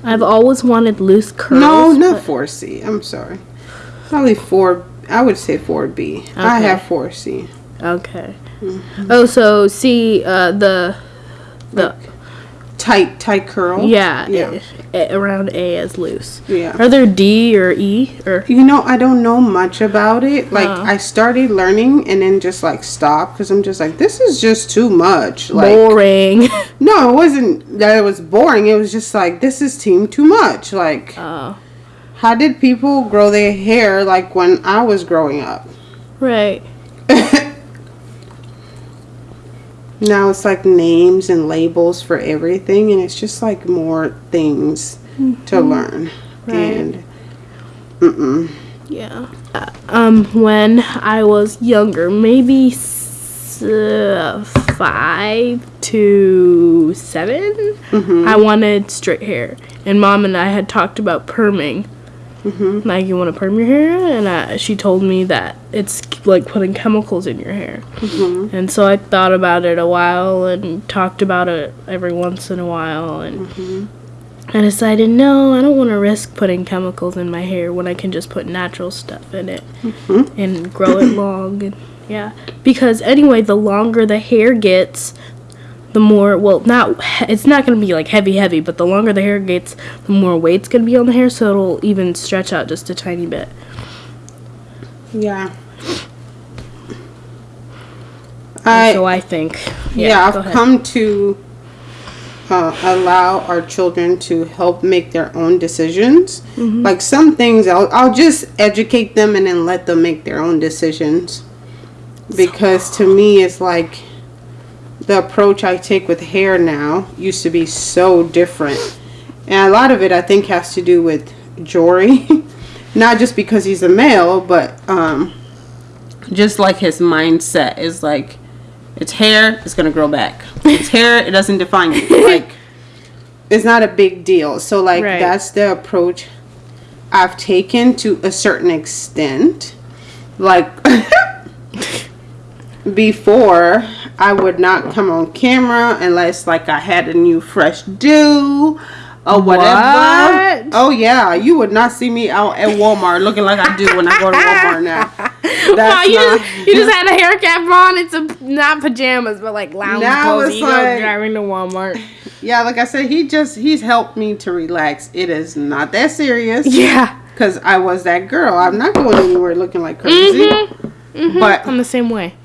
I've always wanted loose curls. No, not 4C. I'm sorry. Probably 4. I would say 4B. I Okay. have 4C. Okay. Oh, so see uh, the the Tight, tight curl. yeah, Yeah. a- around A as loose. Yeah. Are there D or E or? You know, I don't know much about it. Like, Oh. I started learning and then just like stopped because I'm just like, this is just too much. Like, Boring. no, it wasn't that it was boring. It was just like, this is team too much. Like, oh, how did people grow their hair like when I was growing up? right. now it's like names and labels for everything, and it's just like more things to learn. Right. And, mm-mm. Yeah. Uh, um, when I was younger, maybe s- uh, five to 7 I wanted straight hair, and mom and I had talked about perming. Mhm. Like, you want to perm your hair? And uh, she told me that it's like putting chemicals in your hair. Mhm. And so I thought about it a while and talked about it every once in a while and I decided no, I don't want to risk putting chemicals in my hair when I can just put natural stuff in it and grow it long and yeah. Because anyway, the longer the hair gets, the more well not it's not going to be like heavy heavy, but the longer the hair gets, the more weight's going to be on the hair so it'll even stretch out just a tiny bit. Yeah. I so I think yeah, go I've come to uh, allow our children to help make their own decisions. Like some things, I'll, I'll just educate them and then let them make their own decisions. Because to me, it's like the approach I take with hair now used to be so different. And a lot of it, I think, has to do with Jory. Not just because he's a male, but um, just like his mindset is like, it's hair, it's gonna grow back. It's hair, it doesn't define you. Like, it's not a big deal. So, like, Right. that's the approach I've taken to a certain extent. Like, before, I would not come on camera unless, like, I had a new fresh do or whatever. What? Oh, yeah. You would not see me out at Walmart looking like I do when I go to Walmart now. That's Wow, you not- just you just had a hair cap on. It's a not pajamas, but like lounge Now clothes. it's like- driving to Walmart. Yeah, like I said, he just he's helped me to relax. It is not that serious. Yeah, Cause I was that girl. I'm not going anywhere looking like crazy. Mm-hmm. But I'm the same way.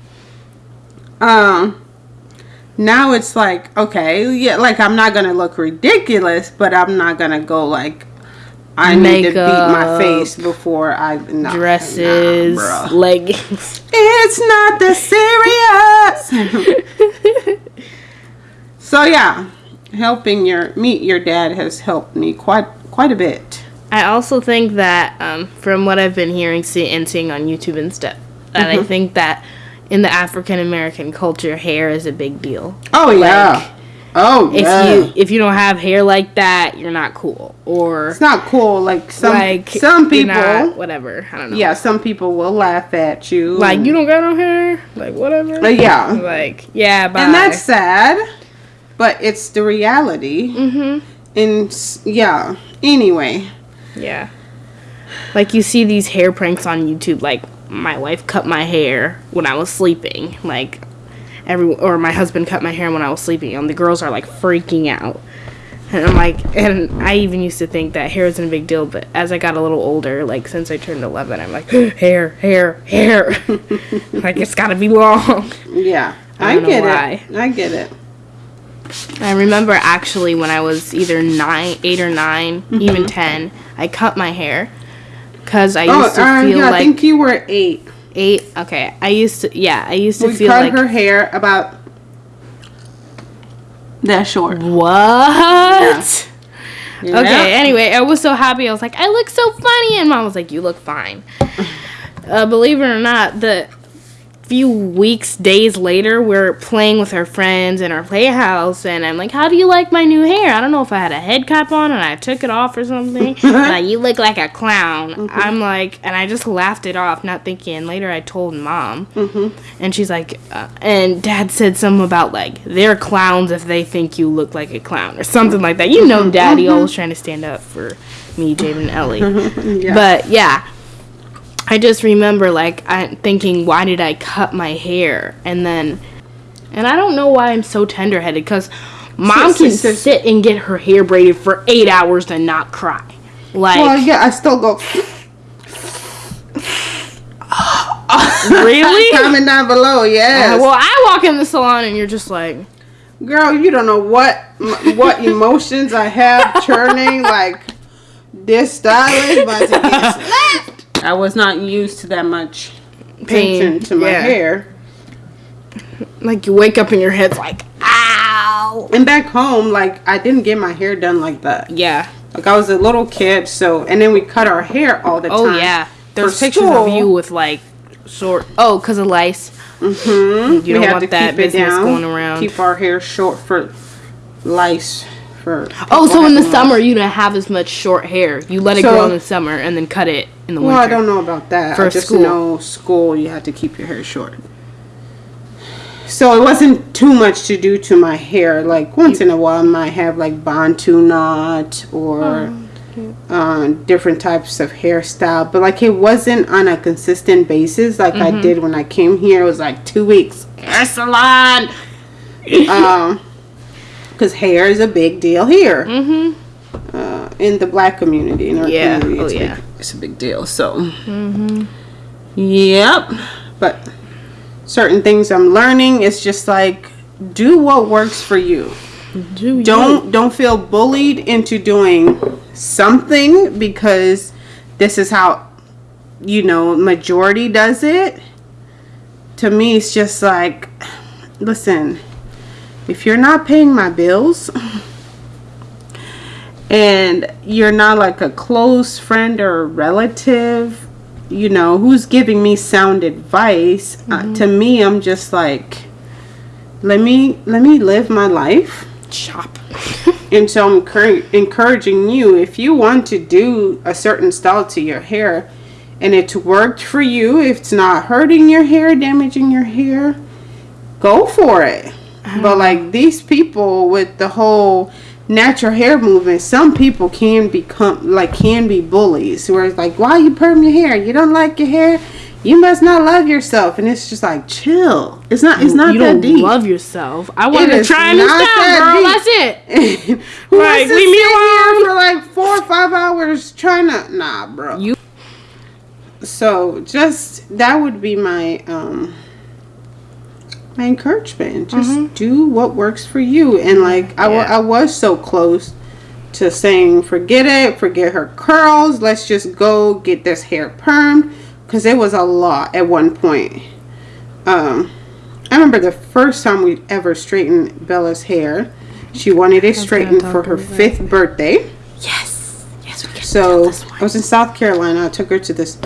Um now it's like, okay, yeah, like I'm not gonna look ridiculous, but I'm not gonna go like I need to beat my face before I nah, Dresses, nah, leggings. It's not that serious. so yeah, helping your meet your dad has helped me quite quite a bit. I also think that um, from what I've been hearing see, and seeing on YouTube and stuff, that I think that in the African American culture, hair is a big deal. Oh yeah. oh If yeah. you if you don't have hair like that, you're not cool. Or it's not cool. Like some like some people. not- whatever. I don't know. yeah, some people will laugh at you. Like you don't got no hair. Like whatever. But yeah, Like yeah, bye. and that's sad, but it's the reality. Mm-hmm. And yeah. Anyway, Yeah. Like you see these hair pranks on YouTube like my wife cut my hair when I was sleeping. Like every or my husband cut my hair when I was sleeping and the girls are like freaking out. And I'm like and I even used to think that hair wasn't a big deal, but as I got a little older, like since I turned 11, I'm like hair, hair, hair. like it's got to be long. yeah, I I, get why. it. I get it. I remember actually when I was either nine, eight or 9 even mm-hmm. ten, I cut my hair because I Oh, used to uh, feel yeah, I think you were eight. eight. Okay, I used to yeah, I used to We feel cut like her hair about that short. what? Yeah. Okay, anyway, I was so happy. I was like, I look so funny, and mom was like, you look fine. Uh, believe it or not, the few weeks, days later, we're playing with our friends in our playhouse, and I'm like, "How do you like my new hair?" I don't know if I had a head cap on and I took it off or something. like, you look like a clown. I'm like, and I just laughed it off, not thinking. Later, I told mom, mm-hmm. and she's like, uh, and dad said something about like they're clowns if they think you look like a clown or something like that. You know, mm-hmm. daddy mm-hmm. always trying to stand up for me, Jaden, and Ellie. Yeah. But yeah, I just remember like I thinking, why did I cut my hair? And then, and I don't know why I'm so tender headed because mom Sit, can sit, sit. sit and get her hair braided for eight hours and not cry. Like well, yeah, I still go. really? Comment down below, yes. Uh, well, I walk in the salon and you're just like, Girl, you don't know what what emotions I have churning. Like this style is about to get slapped. I was not used to that much Pain, attention to my yeah. hair. like you wake up and your head's like, ow. And back home, like I didn't get my hair done like that. Yeah. Like I was a little kid, so and then we cut our hair all the Oh time. Oh yeah. There's pictures of you with like short. Oh, cause of lice. Mm-hmm. You don't want that business going around. Keep our hair short for lice. For Oh, so in the summer you don't have as much short hair. You let it So- grow in the summer and then cut it in the winter. Well, I don't know about that. For I just school. know school you had to keep your hair short. So it wasn't too much to do to my hair. Like once in a while, I might have like bantu knot or uh, different types of hairstyle, but like it wasn't on a consistent basis like I did when I came here. It was like two weeks hair salon. um, because hair is a big deal here. Mhm. Uh, in the black community, in our Yeah. community, Oh, it's, yeah. big, it's a big deal. So, yep. But certain things I'm learning, it's just like do what works for you. Do you? don't don't feel bullied into doing something because this is how you know majority does it to me it's just like listen if you're not paying my bills and you're not like a close friend or a relative you know who's giving me sound advice uh, to me i'm just like let me let me live my life Chop. and so I'm encouraging you if you want to do a certain style to your hair and it's worked for you, if it's not hurting your hair, damaging your hair, go for it. But like these people with the whole natural hair movement, some people can become like can be bullies where it's like, why you perm your hair? You don't like your hair? You must not love yourself. And it's just like chill. It's not it's not you that don't deep. love yourself. I want to try a new not style, that girl. deep. That's it. Who Right, wants to leave me alone. for like four or five hours trying to nah bro You- so just that would be my um my encouragement just Mm-hmm. do what works for you and like I wa- Yeah. I was so close to saying forget it forget her curls let's just go get this hair permed because it was a lot at one point um I remember the first time we ever straightened Bella's hair. She wanted it straightened for her fifth birthday. Yes. Yes, we can. So I was in South Carolina. I took her to this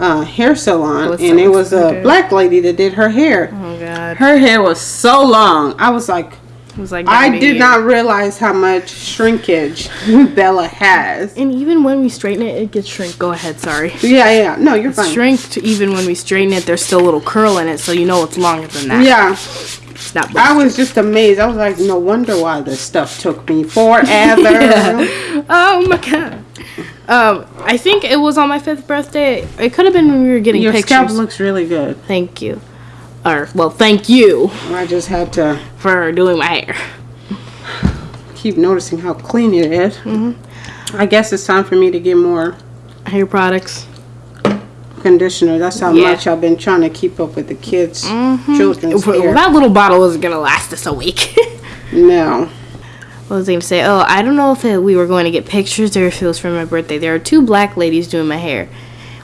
uh, hair salon, and it was a black lady that did her hair. Oh god. Her hair was so long. I was like, was like I did not realize how much shrinkage Bella has. And even when we straighten it, it gets shrink. Go ahead. Sorry. Yeah, yeah. No, you're fine. Shrinked. Even when we straighten it, there's still a little curl in it, so you know it's longer than that. Yeah, It's not. I was just amazed. I was like, no wonder why this stuff took me forever. Oh my god. Um, I think it was on my fifth birthday. It could have been when we were getting Your pictures. scalp looks really good. thank you. Or well, thank you I just had to for doing my hair. keep noticing how clean it is. I guess it's time for me to get more Hair products. conditioner. That's how Yeah. much I've been trying to keep up with the kids' children's Well, hair. that little bottle isn't gonna last us a week. No. What was I gonna say? Oh, I don't know if it, we were going to get pictures or if it was for my birthday. There are two black ladies doing my hair.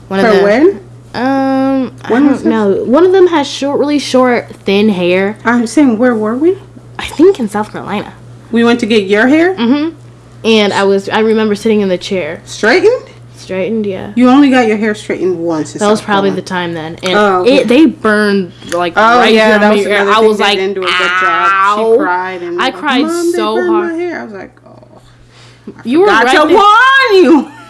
One For of them. when? Um, I When was don't know. One of them has short, really short, thin hair. I'm saying, where were we? I think in South Carolina. We went to get your hair Mm-hmm. And I was, I remember sitting in the chair, straightened. Straightened. Yeah. You only got your hair straightened once. That was probably the time then, and Oh, okay. it they burned like Oh right yeah, that was. I was like, didn't do a good job. She cried and I cried "Mom, so hard. My hair. I was like, oh, you were got right to warn you.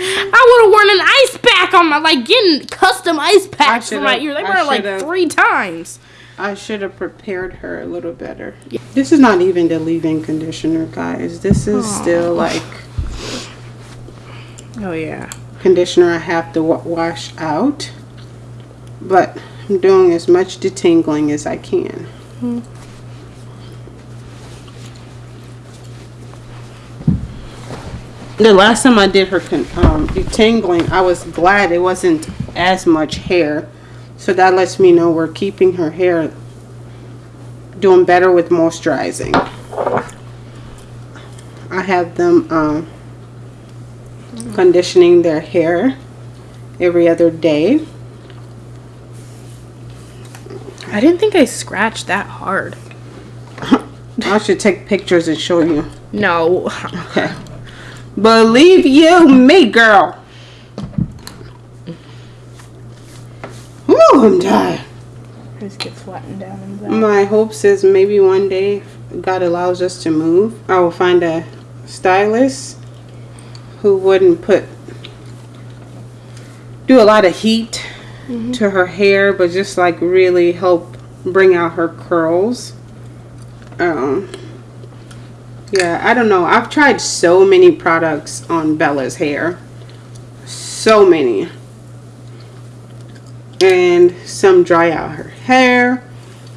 I would have worn an ice pack on my like getting custom ice packs for my ear. They I burn like three times. I should have prepared her a little better. Yeah. This is not even the leave-in conditioner, guys. This is still like Oh yeah. conditioner I have to wash out. But I'm doing as much detangling as I can. The last time I did her con- um, detangling, I was glad it wasn't as much hair. So that lets me know we're keeping her hair doing better with moisturizing. I have them um, conditioning their hair every other day. I didn't think I scratched that hard. I should take pictures and show you. No. Okay. Believe you me, girl. Woo, I'm tired. Just get flattened down. My hopes is maybe one day, God allows us to move, I will find a stylist who wouldn't put do a lot of heat to her hair, but just like really help bring out her curls. Um, yeah, I don't know. I've tried so many products on Bella's hair, so many, and some dry out her hair.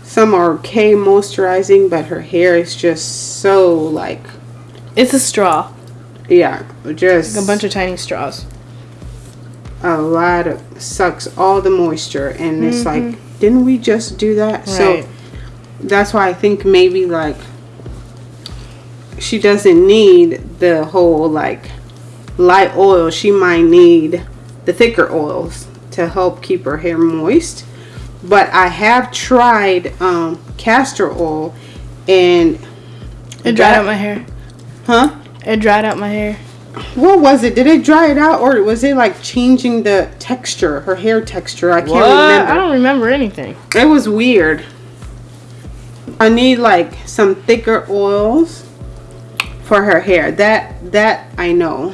Some are okay moisturizing, but her hair is just so like, It's a straw. Yeah, just A bunch of tiny straws. a lot of sucks all the moisture, and it's like, didn't we just do that? Mm-hmm. Right. So that's why I think maybe like she doesn't need the whole like light oil. She might need the thicker oils to help keep her hair moist. But I have tried um, castor oil and It dried that- out my hair. huh? It dried out my hair. What was it? Did it dry it out or was it like changing the texture, her hair texture? I can't I remember. don't remember anything. It was weird. I need like some thicker oils for her hair. That that I know.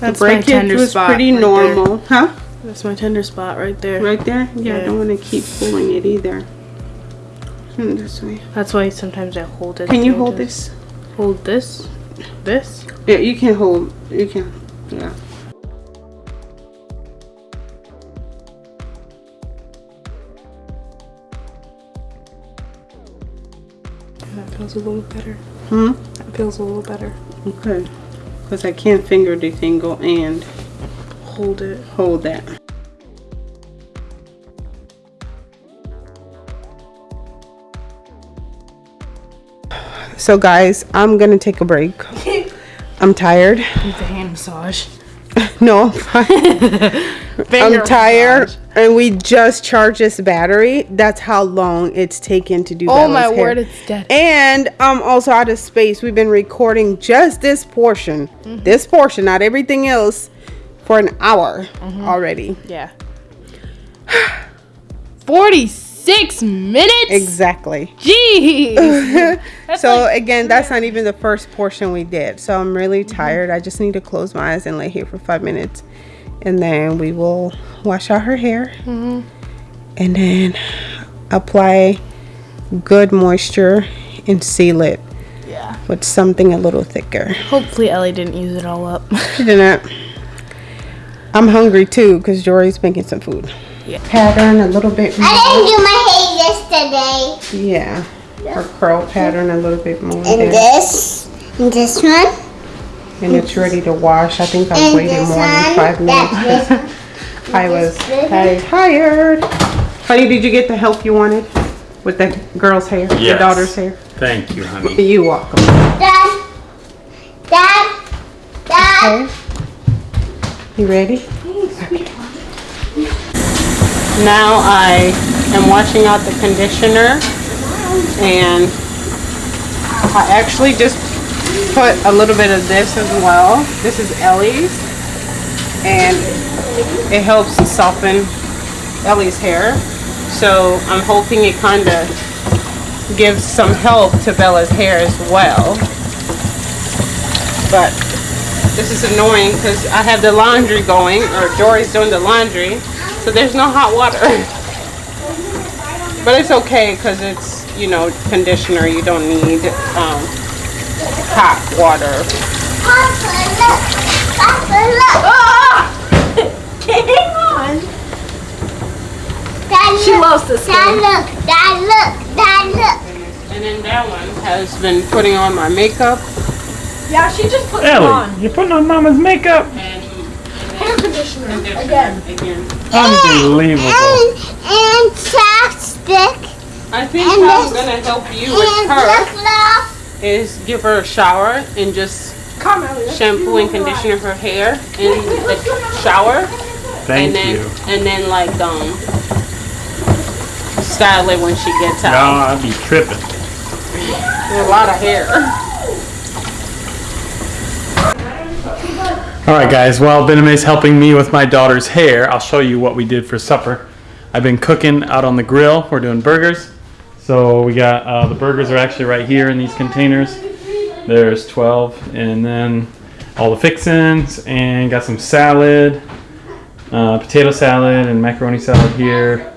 That's my Breakage tender was spot. pretty right normal, huh? there. That's my tender spot right there. Right there. Yeah, I don't want to keep pulling it either. Hmm, this way. That's why sometimes I hold it. Can you hold this? Hold this. This. Yeah, you can hold. You can. Yeah. That feels a little better. Hmm. That feels a little better. Okay. Because I can't finger the tingle and Hold it. hold that. So guys, I'm gonna take a break. I'm tired. Need the hand massage. No, I'm fine. I'm tired, massage. and we just charged this battery. That's how long it's taken to do. Oh my hair. word, it's dead. And I'm also out of space. We've been recording just this portion, Mm-hmm. this portion, not everything else, for an hour Mm-hmm. already. Yeah. 46 minutes? Exactly. Jeez. so again, that's not even the first portion we did. So I'm really mm-hmm. tired. I just need to close my eyes and lay here for five minutes, and then we will wash out her hair, mm-hmm. and then apply good moisture and seal it yeah. with something a little thicker. Hopefully Ellie didn't use it all up. She didn't. I'm hungry too because Jory's making some food. Yeah. Pattern a little bit more. I didn't do my hair yesterday. Yeah. Her curl pattern a little bit more. And there. this, and this one, And it's ready to wash. I think I and waited this more than five minutes. this. I was tired. Honey, did you get the help you wanted with the girl's hair? Your daughter's hair? Thank you, honey. You welcome. Dad, Dad, Dad. Okay. You ready? Now I am washing out the conditioner and I actually just put a little bit of this as well. This is Ellie's and it helps to soften Ellie's hair. So I'm hoping it kind of gives some help to Bella's hair as well. But this is annoying because I have the laundry going, or Jory's doing the laundry, so there's no hot water. but it's okay because it's, you know, conditioner. You don't need um, hot water. Papa, look. Papa, look. Hang on. Dad, She look. loves this Dad, game. look. Dad, look. Dad, look. And then that one has been putting on my makeup Yeah, she just put it on. Ellie, you're putting on Mama's makeup. and Hair conditioner. conditioner Again. again. Unbelievable. And, and chapstick. I think And how I'm gonna help you with her is give her a shower and just Come, shampoo and conditioner her hair in the shower. Thank and then you. and then like um style it when she gets out. No. I'd be tripping. A lot of hair. All right, guys. While Bename is helping me with my daughter's hair, I'll show you what we did for supper. I've been cooking out on the grill. We're doing burgers. So we got uh, the burgers are actually right here in these containers. There's 12, and then all the fixins, and got some salad, uh, potato salad, and macaroni salad here.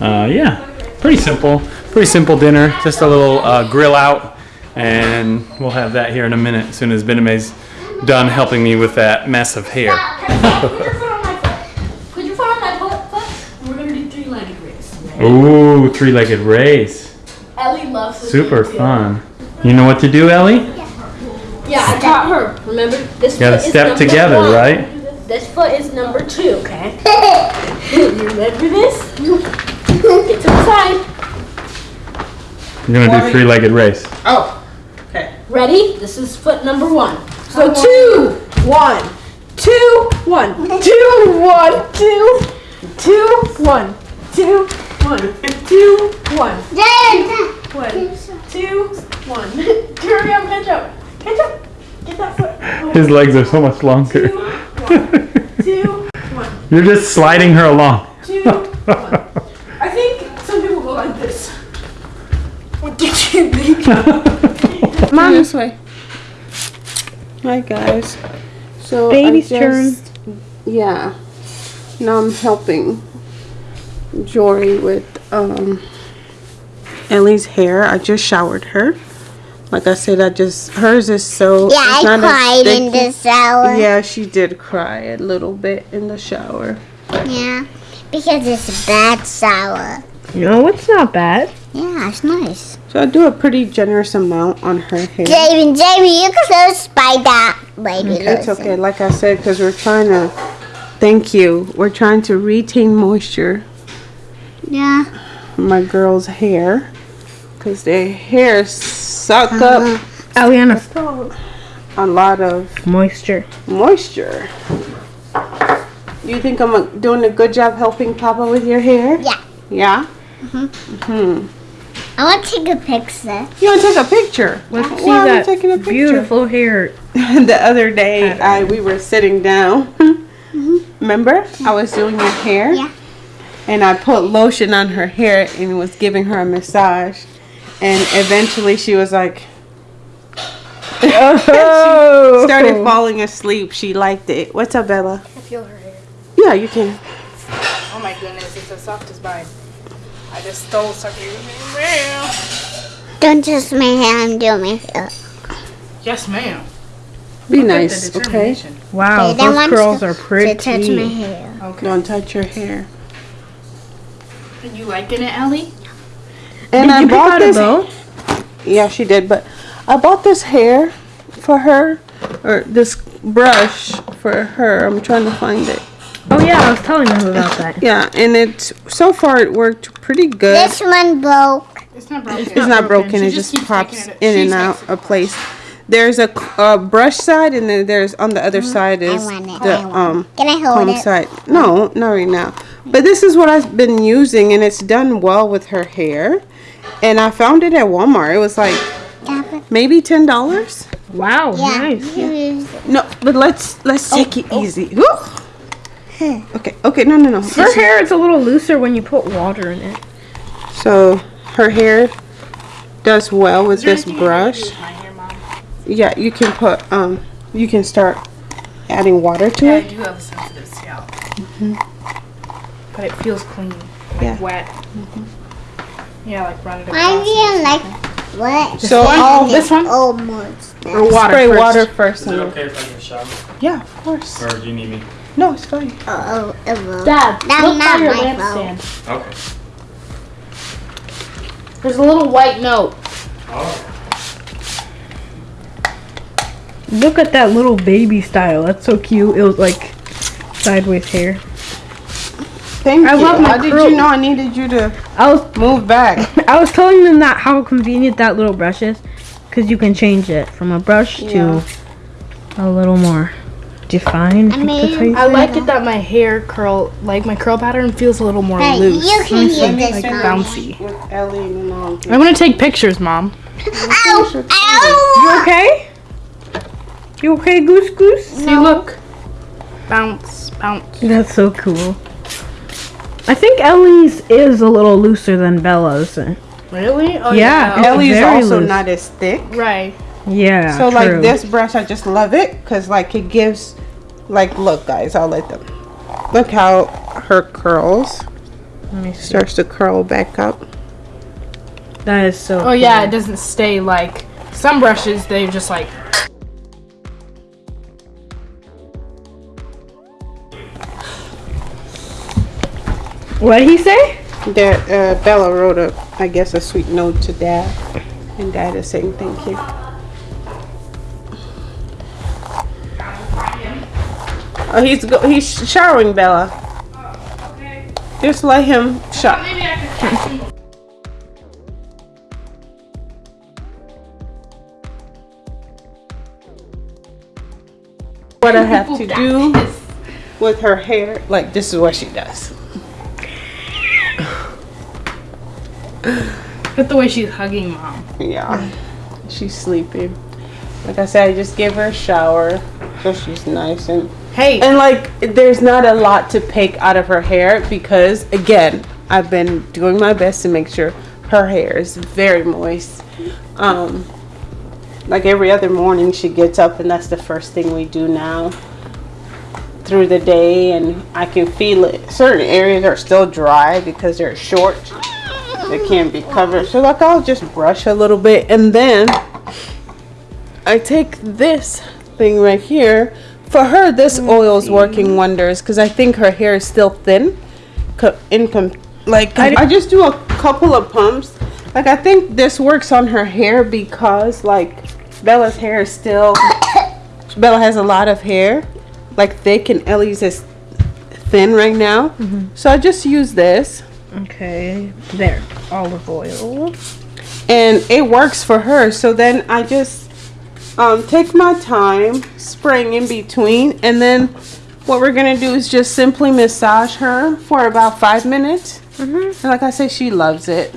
Uh, yeah, pretty simple. Pretty simple dinner. Just a little uh, grill out, and we'll have that here in a minute as soon as Bename's done helping me with that mess of hair. Put your foot on my foot, foot. And we're gonna do three-legged race. Ooh, three-legged race. Ellie loves this Super game, too. fun. You know what to do, Ellie? Yeah, I taught her. Remember, this You gotta foot is step number together, one. right? This foot is number two, okay? you remember this? Get to the side. We're gonna do three-legged race. Oh, okay. Ready? This is foot number one. So two, one, two, one, two, one, two, two, one, two, one, two, one, one, two, one. Hurry up, catch up, catch up. Get that foot. His legs are so much longer. Two, one, You're just sliding her along. two, one. I think some people go like this. What did you think? Mom, this way. Hi guys. So Baby's I just, Yeah. Now I'm helping Jory with um Ellie's hair. I just showered her. Like I said, I just hers is so Yeah, it's I not cried in the shower. Yeah, she did cry a little bit in the shower. Yeah, because it's a bad shower. No, it's not bad. Yeah, it's nice. So I do a pretty generous amount on her hair. Jamie, Jamie, you can still spy that, baby. It's okay. Like I said, because we're trying to. Thank you. We're trying to retain moisture Yeah. my girls' hair, because their hair suck uh-huh. up oh, Aliana, stop. a lot of Moisture. moisture. Do you think I'm uh, doing a good job helping Papa with your hair? Yeah. Yeah. Mm-hmm. Mm-hmm. I want to take a picture. You want to take a picture? Let's see Why are we that taking a picture? beautiful hair. the other day, I we were sitting down. Remember, I was doing your hair. Yeah. And I put lotion on her hair and was giving her a massage. And eventually, she was like, Oh, started falling asleep. She liked it. What's up, Bella? I feel her hair. Yeah, you can. Oh my goodness, it's as soft as mine. I just stole something. Ma'am. Don't touch my hair. I'm doing my hair. Yes, ma'am. Be nice, okay? Wow, They those want curls to, are to pretty. touch my hair. Okay. Don't touch your hair. Are you liking it, Ellie? And Did I you bought out a this. bow? Yeah, she did. But I bought this hair for her, or this brush for her. I'm trying to find it. Oh yeah, I was telling them about that. Yeah, and it so far it worked pretty good. This one broke. It's not broken. it's not broken. She It just just pops it- in she and out takes of place. There's a brush side, and then there's on the other side is want the I want um Can I hold comb it? side. No, not right now. But this is what I've been using, and it's done well with her hair. And I found it at Walmart. It was like maybe ten dollars. Wow, Yeah. nice. you use it. No, but let's let's take it easy. Woo! Okay, okay, no, no, no. Her hair is a little looser when you put water in it. So her hair does well with this brush. My hair, Yeah, you can put um, you can start adding water to Yeah, I do have a sensitive scalp. Mhm. But it feels clean. Like Yeah. wet. Yeah, like run it I across. feel like what? So all This one? Almost. Or water spray first. water first. on it. okay if I get shower? Yeah, of course. Or do you need me? No, it's fine. Oh, oh, it will. Dad, That's look not by your lampstand. Okay. There's a little white note. Oh. Look at that little baby style. That's so cute. It was like sideways hair. Thank I you. love my How did you know I needed you to I was move back? I was telling them that how convenient that little brush is, because you can change it from a brush Yeah. to a little more defined. I mean, that's how I like it that my hair curl, like my curl pattern feels a little more Hey, loose. you can hear this, like bouncy. With Ellie and all. I'm gonna take pictures, Mom. Ow! ow. You okay? You okay, Goose Goose? See, look. Bounce, bounce. That's so cool. I think Ellie's is a little looser than Bella's. Really? Oh, Yeah. yeah. Ellie's very also loose. not as thick. Right. Yeah. So true. like this brush, I just love it because like it gives, like look guys, I'll let them. Look how her curls Let me starts to curl back up. That is so. Oh yeah, it doesn't stay like some brushes. They just like. What did he say? That uh, Bella wrote a, I guess, a sweet note to Dad, and Dad is saying thank you. Oh, he's he's showering Bella. Okay. Just let him shower. Well, what I have to do with her hair, like this is what she does. Look the way she's hugging mom. Yeah, she's sleeping. Like I said, I just gave her a shower so she's nice and Hey, and like there's not a lot to pick out of her hair because again, I've been doing my best to make sure her hair is very moist. Um, like every other morning, she gets up and that's the first thing we do now through the day, and I can feel it. Certain areas are still dry because they're short. They can't be covered. So like I'll just brush a little bit and then I take this thing right here. For her, this oil is working wonders because I think her hair is still thin. Like I, I just do a couple of pumps. Like I think this works on her hair because like Bella's hair is still. Bella has a lot of hair, like thick, and Ellie's is thin right now. Mm-hmm. So I just use this. okay, there, olive oil. and it works for her. So then I just um, take my time spraying in between, and then what we're gonna do is just simply massage her for about five minutes. Mhm. And like I say, she loves it.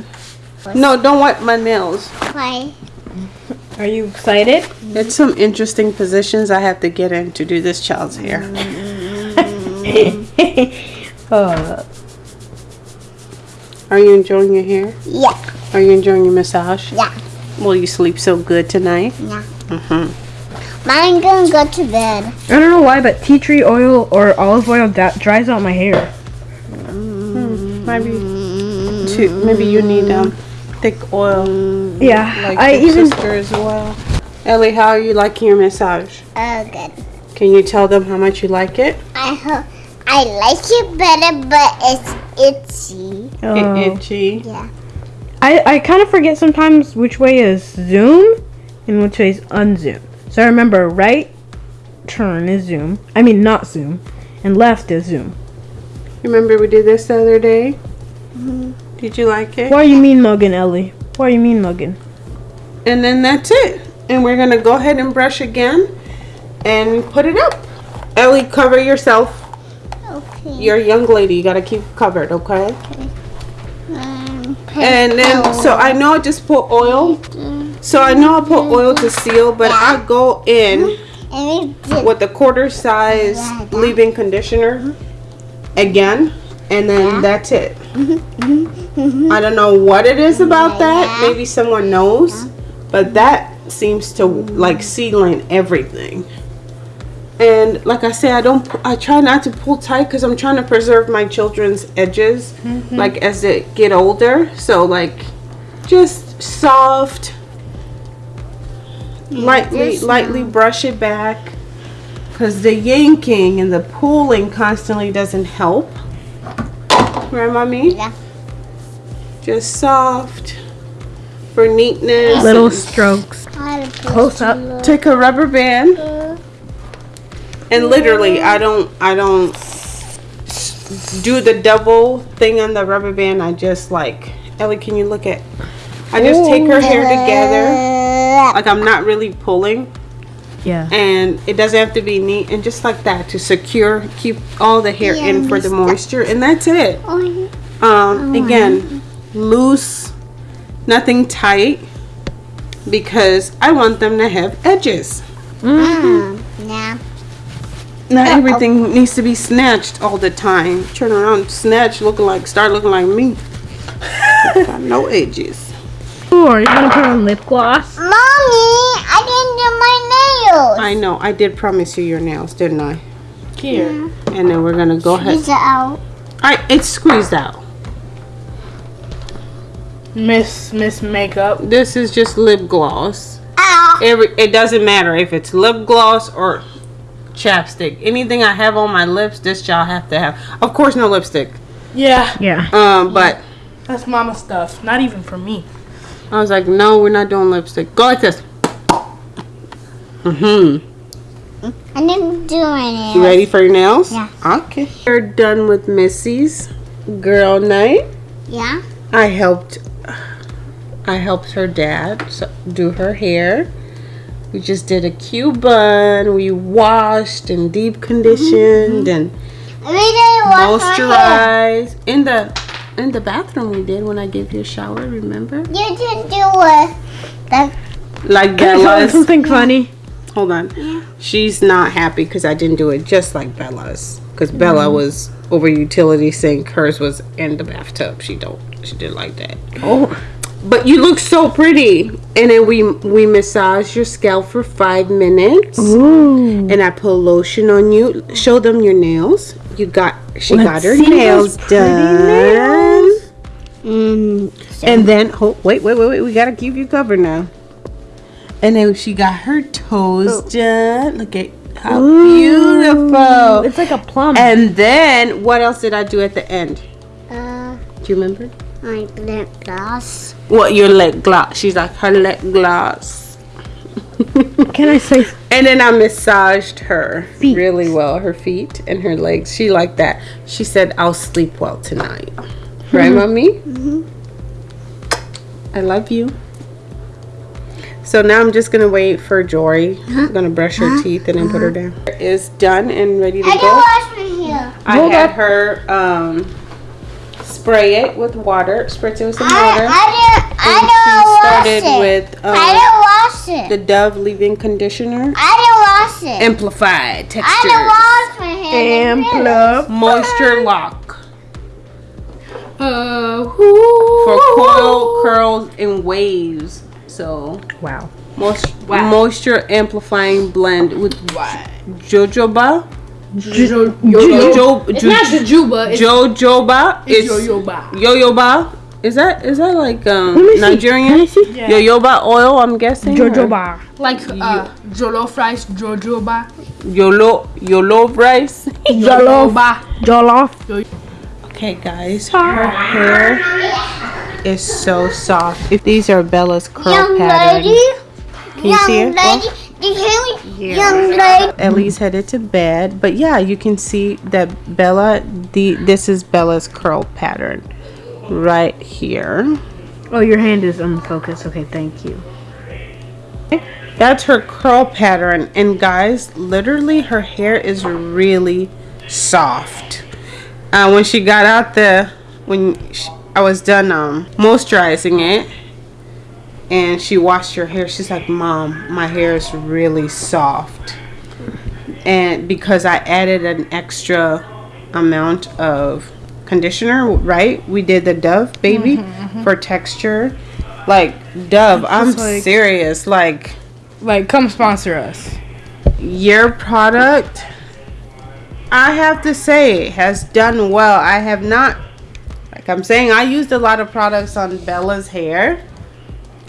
No, don't wipe my nails. Why? Are you excited? It's some interesting positions I have to get in to do this child's hair. uh, Are you enjoying your hair? Yeah, Are you enjoying your massage? yeah, Will you sleep so good tonight? yeah. Mm-hmm. I'm gonna go to bed. I don't know why, but tea tree oil or olive oil da- dries out my hair. Maybe, too, maybe you need um thick oil. Yeah, like I even sister as well. Ellie, how are you liking your massage? Oh, good. Can you tell them how much you like it? I hope I like it better, but it's itchy. oh. It itchy. Yeah. I, I kind of forget sometimes which way is zoom and which way is unzoom. So I remember right turn is zoom. I mean not zoom, and left is zoom. Remember we did this the other day? Did you like it? Why you mean mugging, Ellie? Why you mean mugging? And then that's it. And we're gonna go ahead and brush again and put it up. Ellie, cover yourself. Okay. You're a young lady. You gotta keep covered, okay? Um, And then, so I know I just put oil. So I know I put oil to seal, but I go in and we did with the quarter size leave-in conditioner again, and then that's it. Mm-hmm. I don't know what it is about that. Maybe someone knows, but that seems to like seal in everything. And like I say, I don't. I try not to pull tight because I'm trying to preserve my children's edges, mm-hmm. like as they get older. So like, just soft, lightly, just lightly brush it back. Because the yanking and the pulling constantly doesn't help. Right, mommy? Yeah. Just soft for neatness. Little strokes. Close up. Take a rubber band and literally, I don't, I don't do the double thing on the rubber band. I just like, Ellie, can you look at? I just take her hair together. Like I'm not really pulling. Yeah. and it doesn't have to be neat and just like that to secure keep all the hair in for the moisture and that's it. Oh, um again loose nothing tight because i want them to have edges. Mm, yeah. not everything needs to be snatched all the time. Turn around snatch looking like start looking like me. Got no edges Ooh, are you gonna put on lip gloss? Mommy, I didn't do my nails. i know i did promise you your nails didn't i Here. and then we're gonna go ahead Squeeze it out. I, it's squeezed out Miss Miss Makeup. this is just lip gloss Ow. Every it doesn't matter if it's lip gloss or chapstick. Anything I have on my lips, this y'all have to have. Of course, no lipstick. Yeah. Yeah. Um, but That's mama stuff. Not even for me. I was like, no, we're not doing lipstick. Go like this. Mhm. I didn't do my nails. You ready for your nails? Yeah. Okay. We're done with Missy's girl night. Yeah. I helped. I helped her dad do her hair. We just did a Cuban. We washed and deep conditioned and wash my hair. moisturized. In the in the bathroom we did when I gave you a shower, remember? You didn't do it. Like Can I tell you Bella's. something funny? Hold on. She's not happy because I didn't do it just like Bella's. Because Bella mm-hmm. was over utility sink. Hers was in the bathtub. She don't. She didn't like that. Oh, But you look so pretty. And then we we massage your scalp for five minutes. ooh. And I put lotion on you. Show them your nails. You got. She Let's got her nails those pretty done. mm, And then, oh, wait, wait, wait, wait. We gotta keep you covered now. And then she got her toes done. Look at how beautiful. It's like a plum. And then, what else did I do at the end? uh, Do you remember? my lip gloss. What your lip gloss? She's like her lip gloss. Can I say And then I massaged her Feet. really well, her feet and her legs. She liked that. She said, "I'll sleep well tonight." Right, mommy? Mhm. I love you. So now I'm just gonna wait for Jory. I'm gonna brush her teeth and then put her down. Is done and ready to I didn't go. wash my hair. I Hold had up. her um, spray it with water, spritz it with some I, water. I didn't. I and didn't wash started it. with I um, didn't wash it. the Dove leave-in conditioner. I didn't wash it. Amplified texture. I didn't wash my hair. and They did it. plum? Moisture lock Uh, for coil curls and waves. So Wow. moist- Wow. moisture amplifying blend with jojoba. Jo- Jo- It's jo- not Jojoba. It's, Jojoba. it's Yoyoba. Yoyoba. Is that is that like um. Nigerian? Can I see? Yoyoba oil, I'm guessing. or- Jojoba. Like uh, Jollof rice, Jojoba. Yolo Yolo rice. Jollof. Jollof. Okay, guys, her hair is so soft. If these are Bella's curl Young pattern. lady. Can you young see it? lady. Did you hear me? Young lady. Ellie's headed to bed, but yeah, you can see that Bella. The this is Bella's curl pattern, right here. Oh, your hand is unfocused. Okay, thank you. That's her curl pattern, and guys, literally, her hair is really soft. Uh, when she got out the, when sh I was done um moisturizing it, and she washed her hair, she's like, "Mom, my hair is really soft," and because I added an extra amount of conditioner, right? We did the Dove baby mm-hmm, mm-hmm. for texture. Like Dove, I'm like- serious. Like Like, come sponsor us. your product i have to say has done well i have not like i'm saying i used a lot of products on bella's hair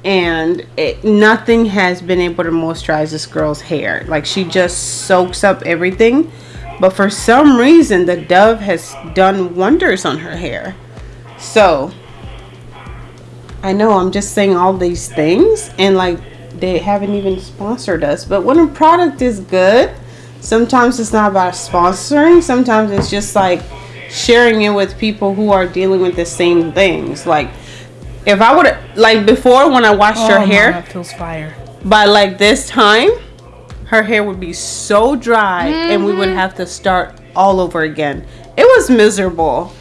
and it, nothing has been able to moisturize this girl's hair. Like she just soaks up everything. But for some reason the dove has done wonders on her hair. So i know i'm just saying all these things and like they haven't even sponsored us. But when a product is good sometimes it's not about sponsoring. Sometimes it's just like sharing it with people who are dealing with the same things. Like if i would like before when i washed Oh, her hair feels fire. by like this time her hair would be so dry and we would mm-hmm. have to start all over again. It was miserable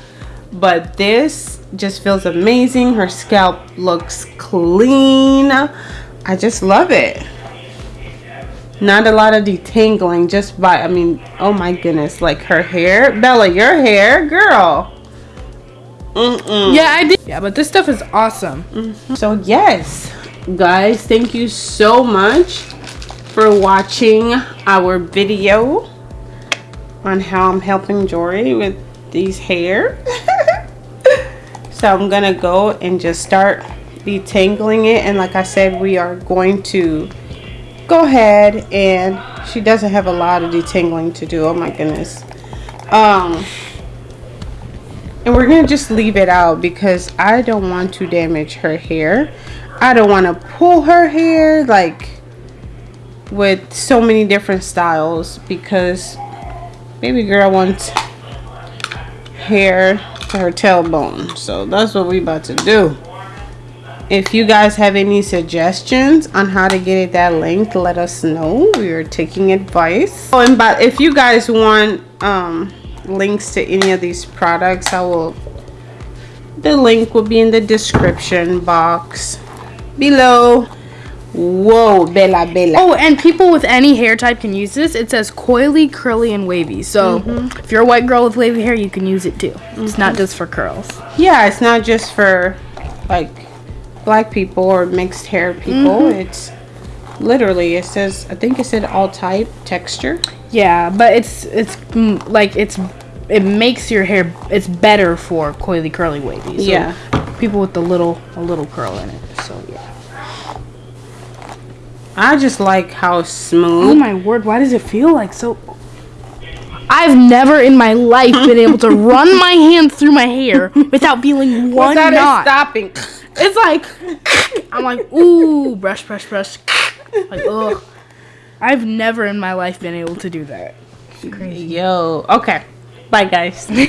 but this just feels amazing. Her scalp looks clean. I just love it. Not a lot of detangling just by i mean oh my goodness like her hair. Bella your hair girl Mm-mm. Yeah, I did. Yeah, but this stuff is awesome. So yes, guys, thank you so much for watching our video on how I'm helping Jory with these hair. so I'm gonna go and just start detangling it and like I said we are going to go ahead and she doesn't have a lot of detangling to do oh my goodness um and we're gonna just leave it out because I don't want to damage her hair. I don't want to pull her hair like with so many different styles because baby girl wants hair to her tailbone. So that's what we about to do. if you guys have any suggestions on how to get it that length, let us know. We are taking advice. Oh, and but if you guys want um, links to any of these products, I will. The link will be in the description box below. Whoa, Bella Bella. Oh, and people with any hair type can use this. It says coily, curly, and wavy. So mm-hmm. if you're a white girl with wavy hair, you can use it too. It's not mm-hmm. just for curls. Yeah, it's not just for like black people or mixed hair people. Mm-hmm. It's literally it says I think it said all type texture. Yeah, but it's it's mm, like it's it makes your hair it's better for coily, curly, wavy. So Yeah. people with a little a little curl in it. So yeah. I just like how smooth. Oh my word! Why does it feel like so? I've never in my life been able to run my hands through my hair without feeling one Without it knot. stopping. It's like I'm like ooh, brush, brush, brush. Like ugh. I've never in my life been able to do that. crazy Yo. Okay. Bye guys.